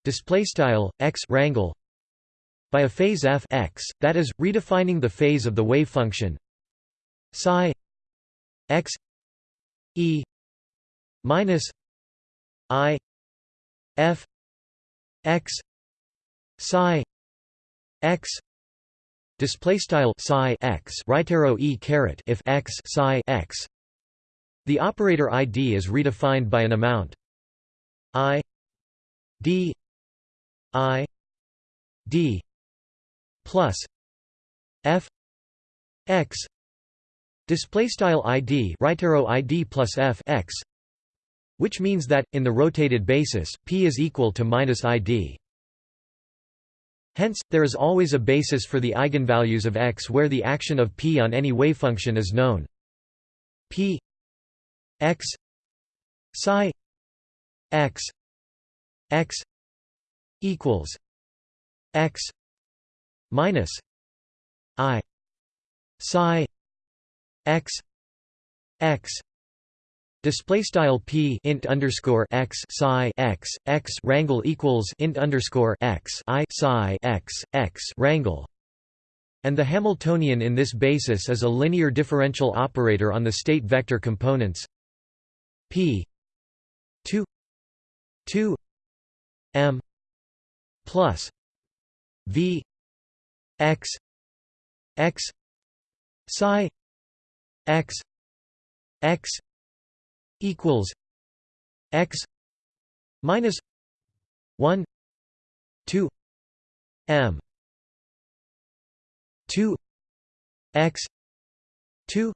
Display style x rangle by a phase f x that is redefining the phase of the wave function. Psi. X. E. Minus i. F. X. Psi. X display style psi x right arrow e caret if x psi x the operator id is redefined by an amount i d i d plus f x display style id right arrow id plus f x which means that, in the rotated basis, p is equal to minus id. Hence, there is always a basis for the eigenvalues of x where the action of p on any wavefunction is known. p x psi x x equals x minus i psi x x Display style p int underscore x psi x x rangle equals int underscore x i psi x x rangle, and the Hamiltonian in this basis is a linear differential operator on the state vector components p two two m plus v x x psi x x equals x minus 1 2 m 2 x 2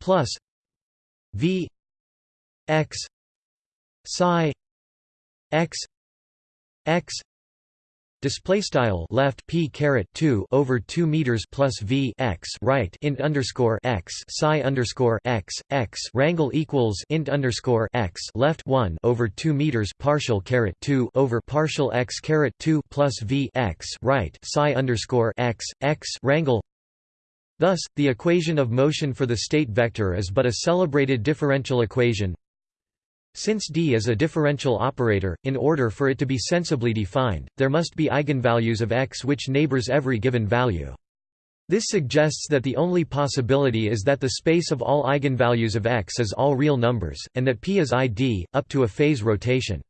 plus v x psi x x display style left p caret 2 over 2 meters plus v x right int underscore x psi underscore x x rangle equals int underscore x left 1 over 2 meters partial caret 2 over partial x caret 2 plus v x right psi underscore x x rangle Thus, the equation of motion for the state vector is but a celebrated differential equation since D is a differential operator, in order for it to be sensibly defined, there must be eigenvalues of x which neighbors every given value. This suggests that the only possibility is that the space of all eigenvalues of x is all real numbers, and that p is id, up to a phase rotation.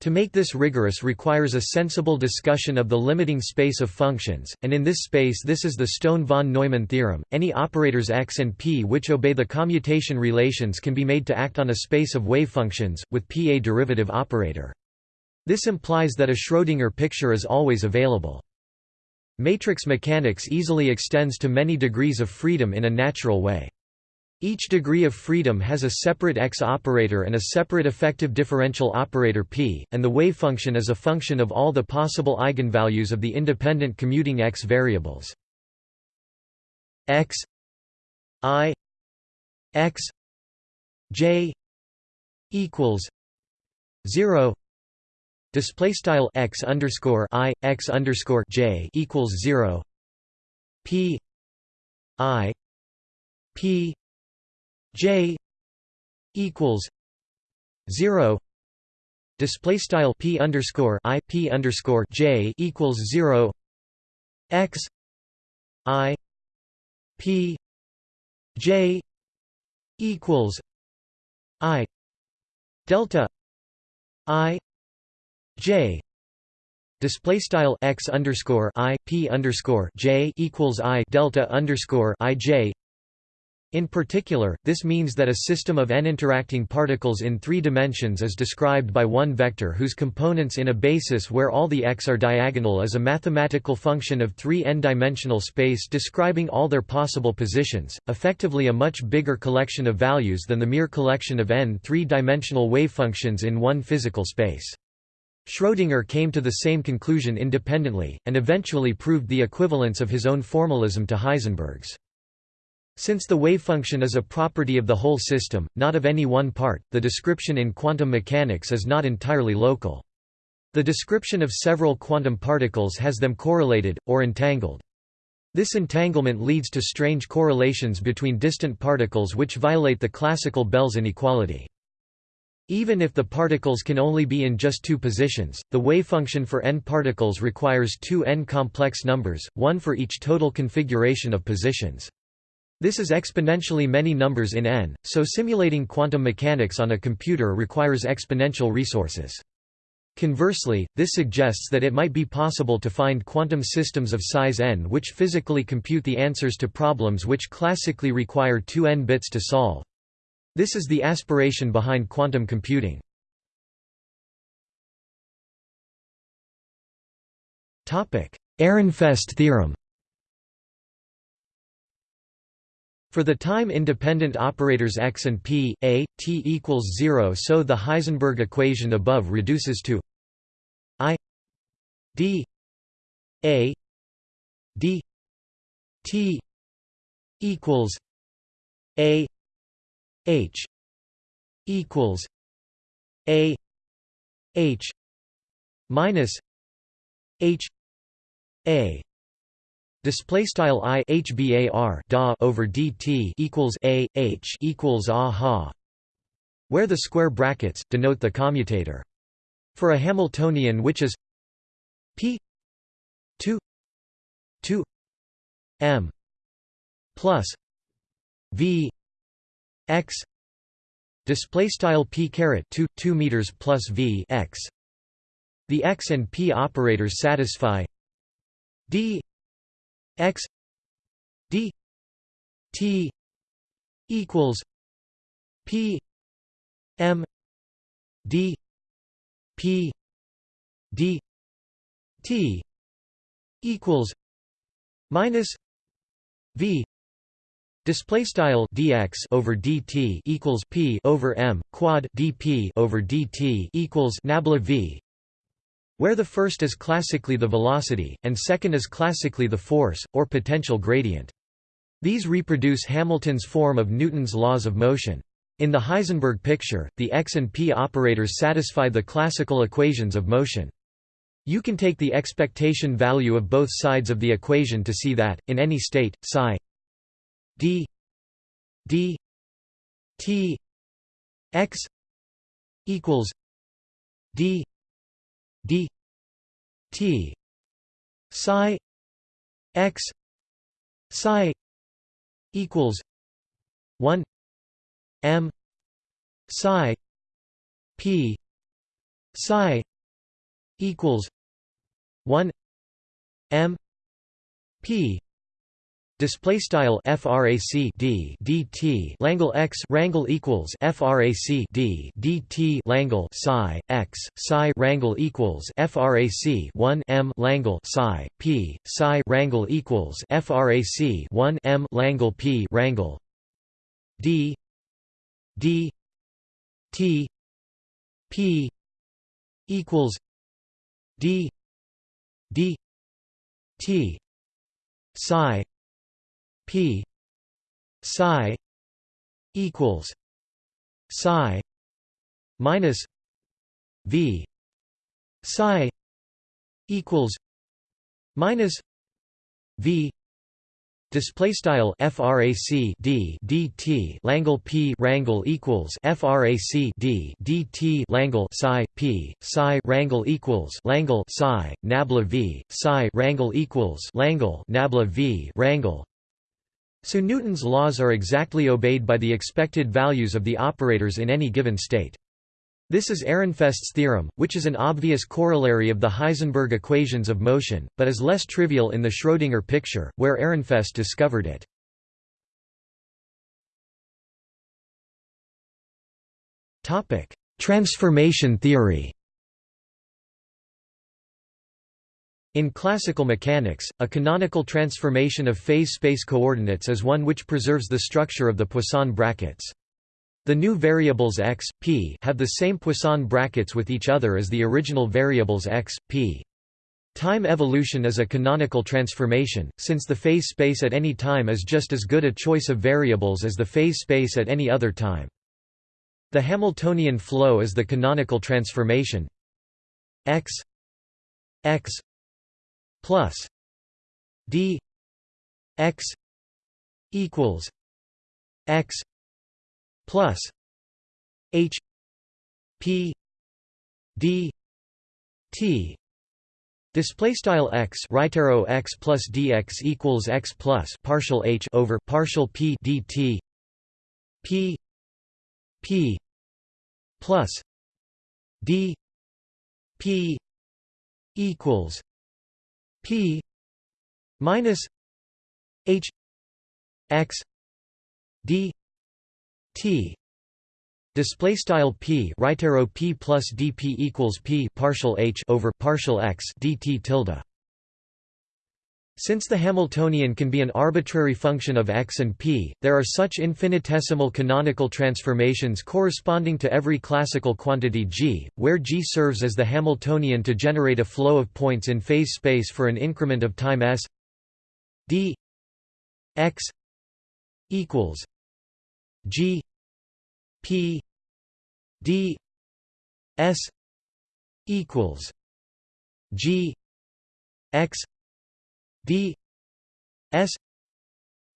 To make this rigorous requires a sensible discussion of the limiting space of functions, and in this space this is the Stone-von Neumann theorem. Any operators x and p which obey the commutation relations can be made to act on a space of wave functions, with p a derivative operator. This implies that a Schrödinger picture is always available. Matrix mechanics easily extends to many degrees of freedom in a natural way. Each degree of freedom has a separate x operator and a separate effective differential operator p, and the wave function is a function of all the possible eigenvalues of the independent commuting x variables. x i x j equals 0 display style x underscore i x underscore j equals 0 p i p J equals zero. Display style p underscore i p underscore j equals zero. X i p j equals i delta i j. Display style x underscore i p underscore j equals i delta underscore i j in particular, this means that a system of n interacting particles in three dimensions is described by one vector whose components in a basis where all the x are diagonal is a mathematical function of three n-dimensional space describing all their possible positions, effectively a much bigger collection of values than the mere collection of n three-dimensional wavefunctions in one physical space. Schrödinger came to the same conclusion independently, and eventually proved the equivalence of his own formalism to Heisenberg's. Since the wavefunction is a property of the whole system, not of any one part, the description in quantum mechanics is not entirely local. The description of several quantum particles has them correlated, or entangled. This entanglement leads to strange correlations between distant particles which violate the classical Bell's inequality. Even if the particles can only be in just two positions, the wavefunction for n particles requires two n complex numbers, one for each total configuration of positions. This is exponentially many numbers in n, so simulating quantum mechanics on a computer requires exponential resources. Conversely, this suggests that it might be possible to find quantum systems of size n which physically compute the answers to problems which classically require 2 n bits to solve. This is the aspiration behind quantum computing. Ehrenfest theorem For the time-independent operators x and p, a, t equals 0 so the Heisenberg equation above reduces to i d a d t equals a h equals a h minus h a Display style i hbar da over dt equals a h equals a ha, where the square brackets denote the commutator. For a Hamiltonian which is p 2 2 m plus v x display style p caret 2 2 meters plus v x the x and p operators satisfy d x d t equals p m d p d t equals minus v Display style dx over dt equals p over m quad dp over dt equals nabla v, where the first is classically the velocity, and second is classically the force, or potential gradient. These reproduce Hamilton's form of Newton's laws of motion. In the Heisenberg picture, the x and p operators satisfy the classical equations of motion. You can take the expectation value of both sides of the equation to see that, in any state, psi d d t x equals d d t psi x psi equals 1 m psi p psi equals 1 m p Display style frac d dt Langle x rangle equals frac d dt Langle psi x psi rangle equals frac 1 m. Langle psi p psi rangle equals frac 1 m. Langle p rangle d d t p equals d d t psi p. Psi equals psi minus v. Psi equals minus v. Display style frac d dt Langle p rangle equals frac d dt Langle psi p psi rangle equals Langle psi nabla v psi rangle equals Langle nabla v rangle so Newton's laws are exactly obeyed by the expected values of the operators in any given state. This is Ehrenfest's theorem, which is an obvious corollary of the Heisenberg equations of motion, but is less trivial in the Schrödinger picture, where Ehrenfest discovered it. Transformation theory In classical mechanics, a canonical transformation of phase space coordinates is one which preserves the structure of the Poisson brackets. The new variables x, p have the same Poisson brackets with each other as the original variables x, p. Time evolution is a canonical transformation, since the phase space at any time is just as good a choice of variables as the phase space at any other time. The Hamiltonian flow is the canonical transformation x x plus d x equals x plus h p d t. Display style x right arrow x plus dx equals x plus partial h over partial p dt p p plus d p equals p minus h x d t. Display style p right arrow p plus dp equals p partial h over partial x dt tilde since the Hamiltonian can be an arbitrary function of x and p, there are such infinitesimal canonical transformations corresponding to every classical quantity g, where g serves as the Hamiltonian to generate a flow of points in phase space for an increment of time s d x equals g p d s equals g x d s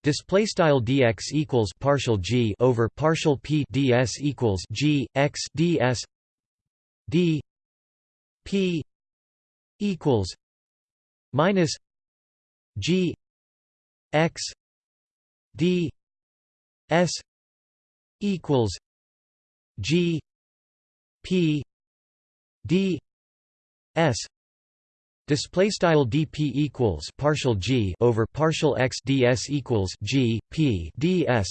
display style dx equals partial g over partial p ds equals g x ds d p equals minus g x d s equals g p d s Display style dp equals partial g over partial x ds equals g p ds.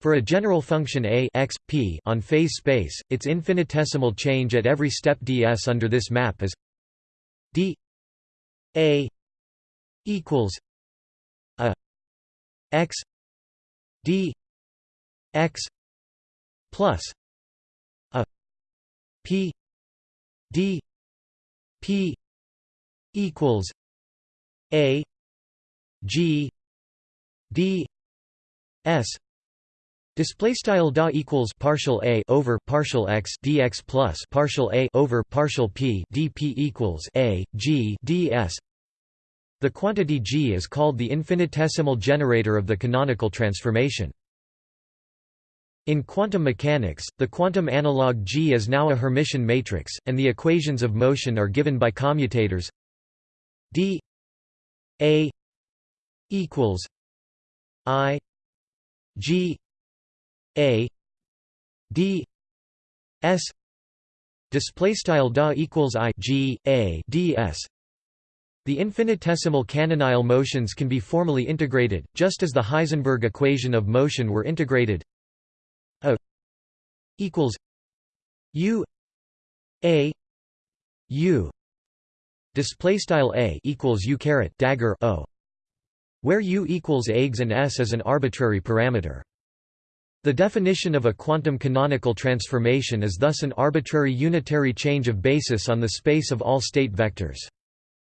For a general function a x p on phase space, its infinitesimal change at every step ds under this map is d a equals a x d x plus a p d p equals a g d s Display style da equals partial a over partial x dx plus partial a over partial p dp equals a g ds. The quantity g is called the infinitesimal generator of the canonical transformation. In quantum mechanics, the quantum analog G is now a Hermitian matrix, and the equations of motion are given by commutators d a equals i g a d s display style da equals i g a ds the infinitesimal canonical motions can be formally integrated, just as the Heisenberg equation of motion were integrated. A equals u a u display style a equals u caret dagger o, where u equals eggs and s is an arbitrary parameter. The definition of a quantum canonical transformation is thus an arbitrary unitary change of basis on the space of all state vectors.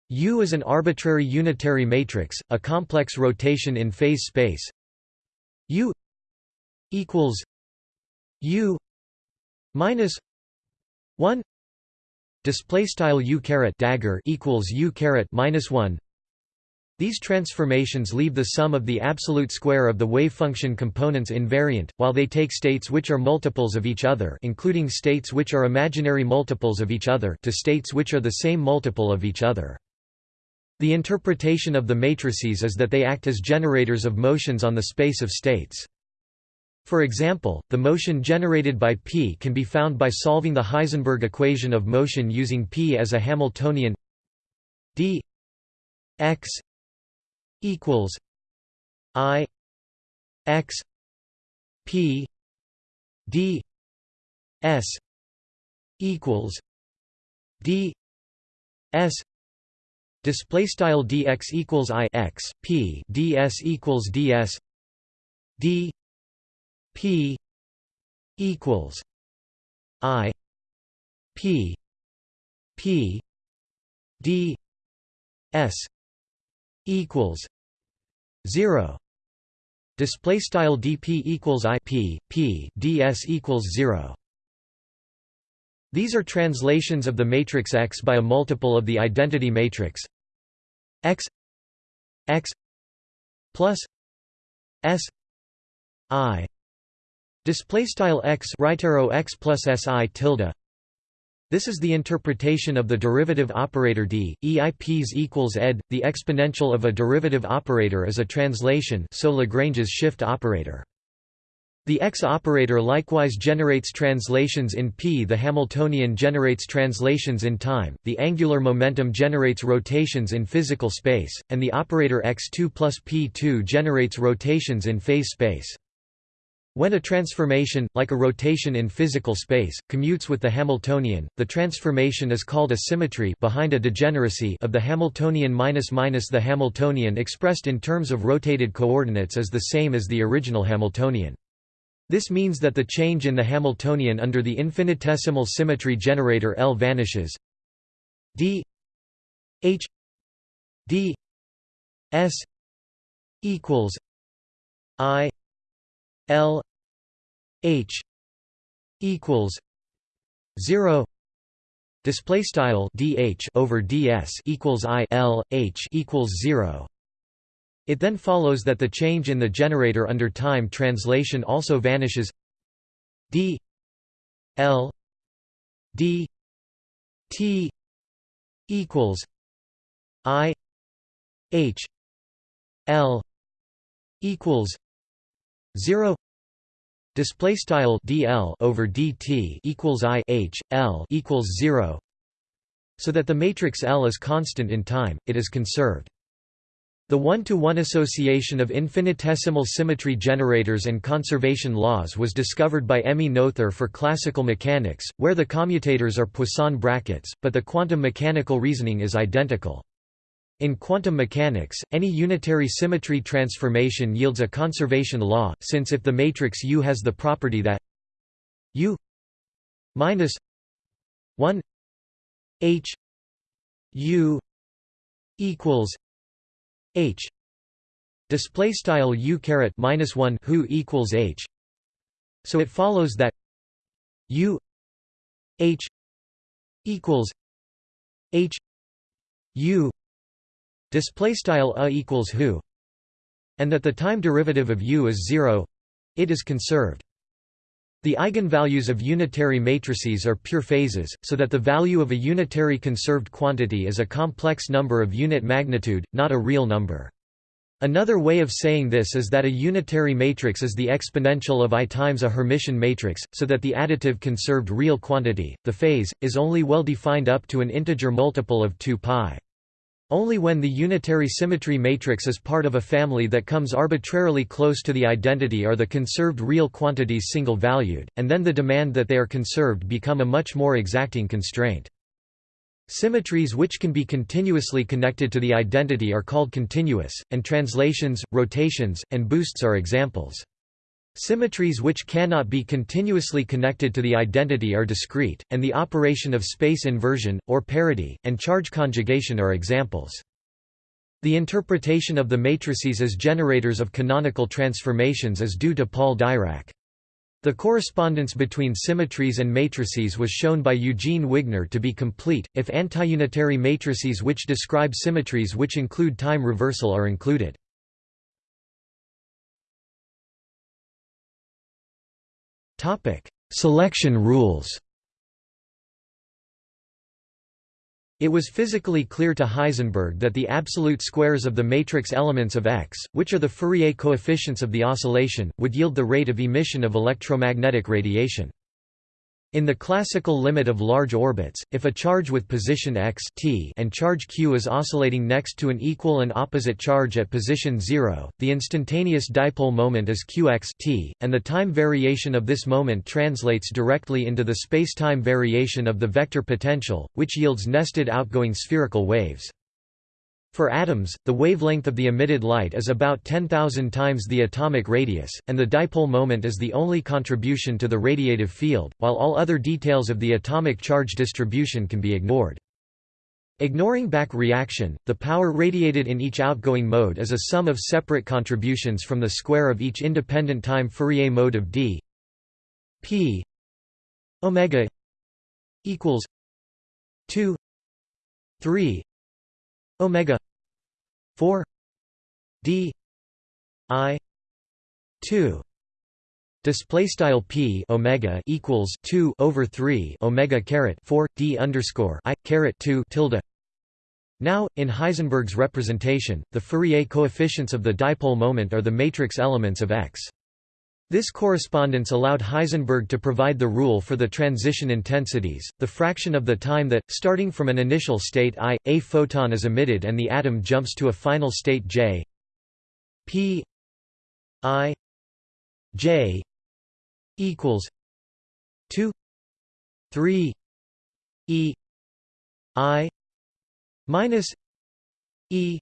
U is an arbitrary unitary matrix, a complex rotation in phase space. U equals U minus one display style U caret dagger equals U caret minus one. These transformations leave the sum of the absolute square of the wave function components invariant, while they take states which are multiples of each other including states which are imaginary multiples of each other to states which are the same multiple of each other. The interpretation of the matrices is that they act as generators of motions on the space of states. For example, the motion generated by P can be found by solving the Heisenberg equation of motion using P as a Hamiltonian d x equals i x p d s equals d s display style dx equals i x p ds equals ds d p equals i p p d s equals 0 display style dp equals i p equals 0 these are translations of the matrix X by a multiple of the identity matrix x x plus s i display style x right arrow x plus si tilde this is the interpretation of the derivative operator d eips equals ed the exponential of a derivative operator is a translation so lagrange's shift operator the X operator likewise generates translations in p. The Hamiltonian generates translations in time, the angular momentum generates rotations in physical space, and the operator x2 plus p2 generates rotations in phase space. When a transformation, like a rotation in physical space, commutes with the Hamiltonian, the transformation is called a symmetry behind a degeneracy of the Hamiltonian minus minus the Hamiltonian expressed in terms of rotated coordinates is the same as the original Hamiltonian. This means that the change in the Hamiltonian under the infinitesimal symmetry generator L vanishes d h d s equals i l h equals 0 display style dh over ds equals i l h equals 0 it then follows that the change in the generator under time translation also vanishes. D l d t equals i h l equals 0 display style dl over dt equals i h l equals 0 so that the matrix L is constant in time it is conserved. The one-to-one -one association of infinitesimal symmetry generators and conservation laws was discovered by Emmy Noether for classical mechanics, where the commutators are Poisson brackets, but the quantum mechanical reasoning is identical. In quantum mechanics, any unitary symmetry transformation yields a conservation law, since if the matrix U has the property that U minus 1 H U equals h display style u caret minus 1 who equals h so it follows that u h equals h u display style a equals who and that the time derivative of u is 0 it is conserved the eigenvalues of unitary matrices are pure phases, so that the value of a unitary conserved quantity is a complex number of unit magnitude, not a real number. Another way of saying this is that a unitary matrix is the exponential of I times a Hermitian matrix, so that the additive conserved real quantity, the phase, is only well defined up to an integer multiple of 2 pi. Only when the unitary symmetry matrix is part of a family that comes arbitrarily close to the identity are the conserved real quantities single-valued, and then the demand that they are conserved become a much more exacting constraint. Symmetries which can be continuously connected to the identity are called continuous, and translations, rotations, and boosts are examples. Symmetries which cannot be continuously connected to the identity are discrete, and the operation of space inversion, or parity, and charge conjugation are examples. The interpretation of the matrices as generators of canonical transformations is due to Paul Dirac. The correspondence between symmetries and matrices was shown by Eugene Wigner to be complete, if antiunitary matrices which describe symmetries which include time reversal are included. Selection rules It was physically clear to Heisenberg that the absolute squares of the matrix elements of X, which are the Fourier coefficients of the oscillation, would yield the rate of emission of electromagnetic radiation. In the classical limit of large orbits, if a charge with position x t and charge q is oscillating next to an equal and opposite charge at position 0, the instantaneous dipole moment is qx t, and the time variation of this moment translates directly into the spacetime variation of the vector potential, which yields nested outgoing spherical waves. For atoms, the wavelength of the emitted light is about 10,000 times the atomic radius, and the dipole moment is the only contribution to the radiative field, while all other details of the atomic charge distribution can be ignored. Ignoring back reaction, the power radiated in each outgoing mode is a sum of separate contributions from the square of each independent time Fourier mode of d p omega equals 2 3 omega 4 d i 2 display style p omega equals 2 over 3 omega caret 4 d underscore i caret 2 tilde now, in Heisenberg's representation, the Fourier coefficients of the dipole moment are the matrix elements of X. This correspondence allowed Heisenberg to provide the rule for the transition intensities, the fraction of the time that, starting from an initial state I, a photon is emitted and the atom jumps to a final state J. P. I. J. equals 2 3 E I minus E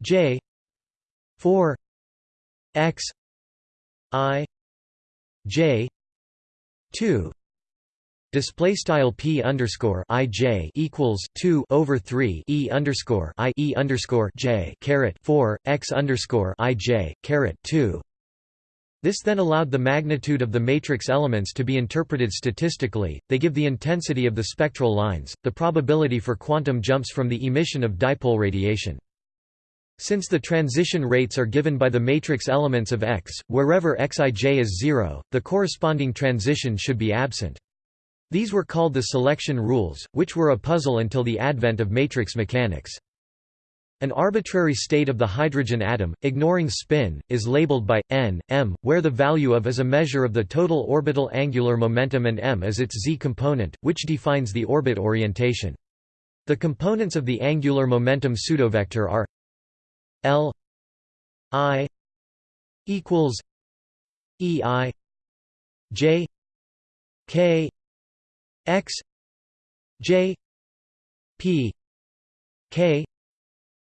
J 4 X I J two display style p underscore i j equals two over three e underscore i e underscore j caret four x underscore i j caret two. This then allowed the magnitude of the matrix elements to be interpreted statistically. They give the intensity of the spectral lines, the probability for quantum jumps from the emission of dipole radiation. Since the transition rates are given by the matrix elements of X, wherever Xij is zero, the corresponding transition should be absent. These were called the selection rules, which were a puzzle until the advent of matrix mechanics. An arbitrary state of the hydrogen atom, ignoring spin, is labeled by n, m, where the value of is a measure of the total orbital angular momentum and m is its z component, which defines the orbit orientation. The components of the angular momentum pseudovector are L I equals E I J K X J P K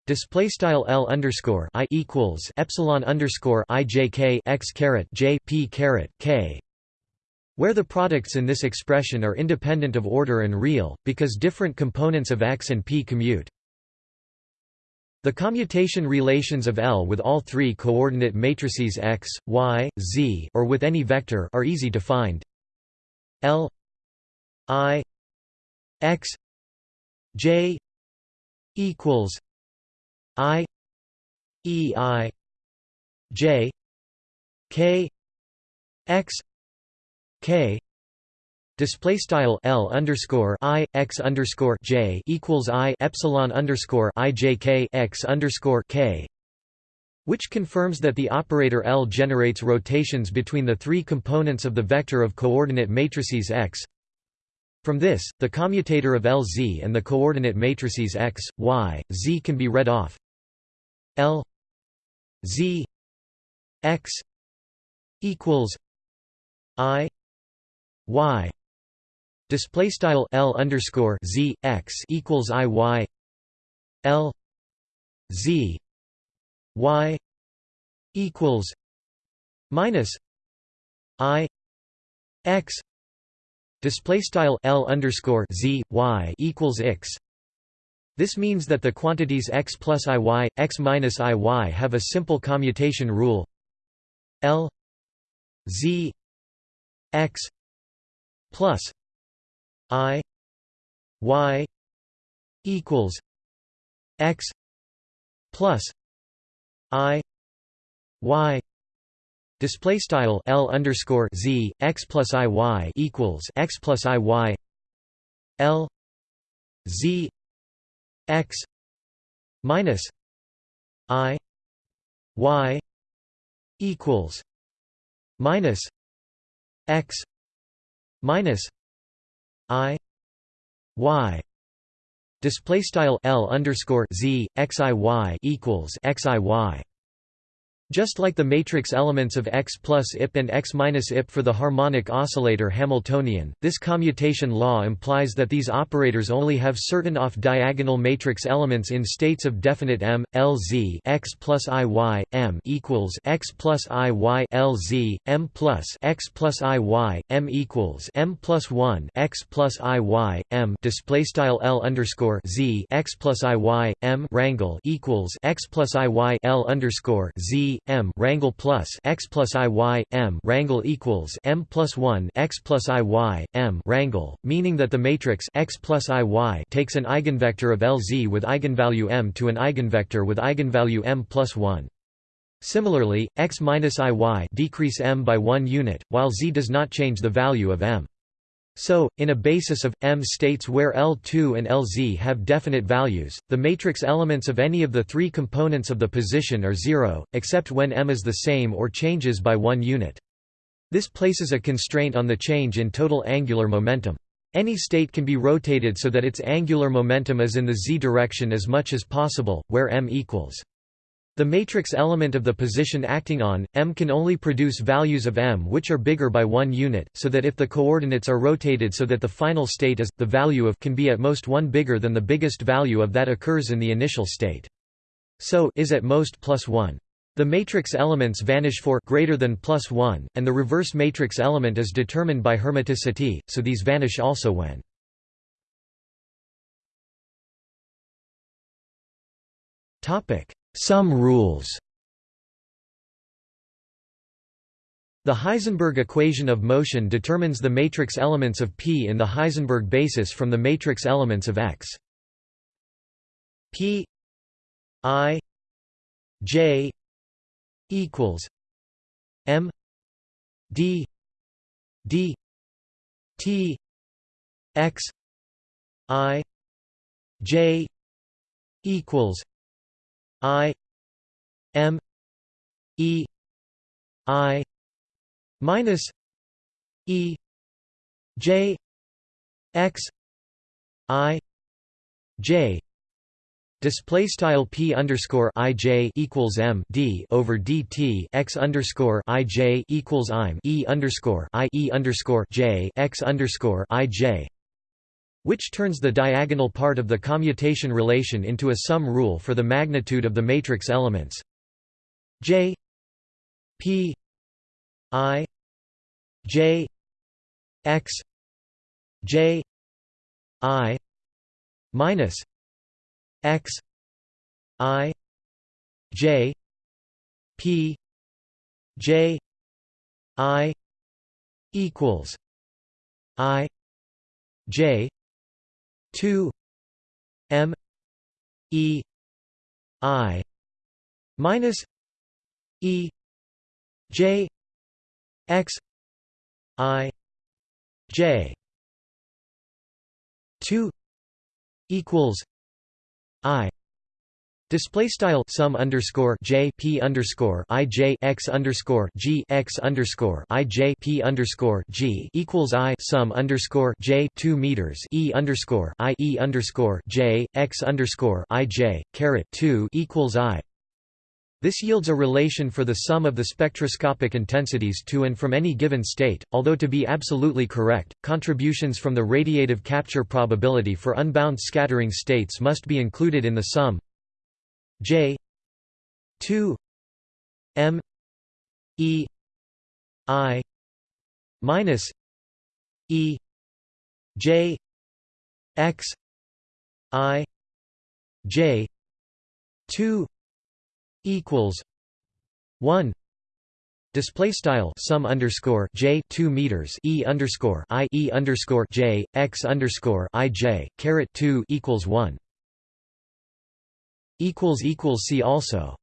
Display style L underscore I equals epsilon underscore I J K X caret J P caret K where the products in this expression are independent of order and real, because different components of X and P commute. The commutation relations of L with all three coordinate matrices x, y, z or with any vector are easy to find. L i x j equals i e i j k x k Display style L underscore I x underscore J equals I epsilon underscore I J K x underscore K which confirms that the operator L generates rotations between the three components of the vector of coordinate matrices X. From this, the commutator of Lz and the coordinate matrices X, Y, Z can be read off L Z X equals I Y display style L underscore Z X equals I Y L Z y equals minus i x display style l underscore z y equals x. This means that the quantities x plus iy, x minus iy have a simple commutation rule l z x plus i y equals x plus I Y display style L underscore Z X plus I Y equals X plus I Y L Z X minus I Y equals minus X minus I Y Display style L underscore Z XIY equals XIY just like the matrix elements of X plus IP and X minus IP for the harmonic oscillator Hamiltonian, this commutation law implies that these operators only have certain off-diagonal matrix elements in states of definite M, LZ X plus IY, M equals X plus IY plus X plus IY, M equals M plus 1 X plus IY, M L underscore Z X plus IY, M rangle equals X plus IY L underscore Z m rangle plus x plus i y m rangle equals m plus 1 x plus i y m rangle, meaning that the matrix x plus i y takes an eigenvector of Lz with eigenvalue m to an eigenvector with eigenvalue m plus 1. Similarly, x minus iy decrease m by one unit, while z does not change the value of m. So, in a basis of, M states where L2 and Lz have definite values, the matrix elements of any of the three components of the position are zero, except when M is the same or changes by one unit. This places a constraint on the change in total angular momentum. Any state can be rotated so that its angular momentum is in the z direction as much as possible, where m equals the matrix element of the position acting on, M can only produce values of M which are bigger by one unit, so that if the coordinates are rotated so that the final state is, the value of can be at most one bigger than the biggest value of that occurs in the initial state. So is at most plus 1. The matrix elements vanish for greater than plus 1, and the reverse matrix element is determined by hermiticity, so these vanish also when topic sum rules The Heisenberg equation of motion determines the matrix elements of P in the Heisenberg basis from the matrix elements of X. P I J equals M D D T X I J equals I M E I minus E J X I J. Display style p underscore i j equals m d over dt x underscore i j equals im e underscore i e underscore j x underscore i j which turns the diagonal part of the commutation relation into a sum rule for the magnitude of the matrix elements. J P I J X J I minus X I J P J I equals I J 2 m e i minus e j x i j 2 equals i Display style sum underscore j p underscore i j x underscore g x underscore i j p underscore g equals i sum underscore j two meters e underscore i e underscore j x underscore i j caret two equals i. This yields a relation for the sum of the spectroscopic intensities to and from any given state, although to be absolutely correct, contributions from the radiative capture probability for unbound scattering states must be included in the sum J two M E I minus E J X I J two equals one Display style sum underscore j two meters e underscore i e underscore j x underscore i j caret two equals one see also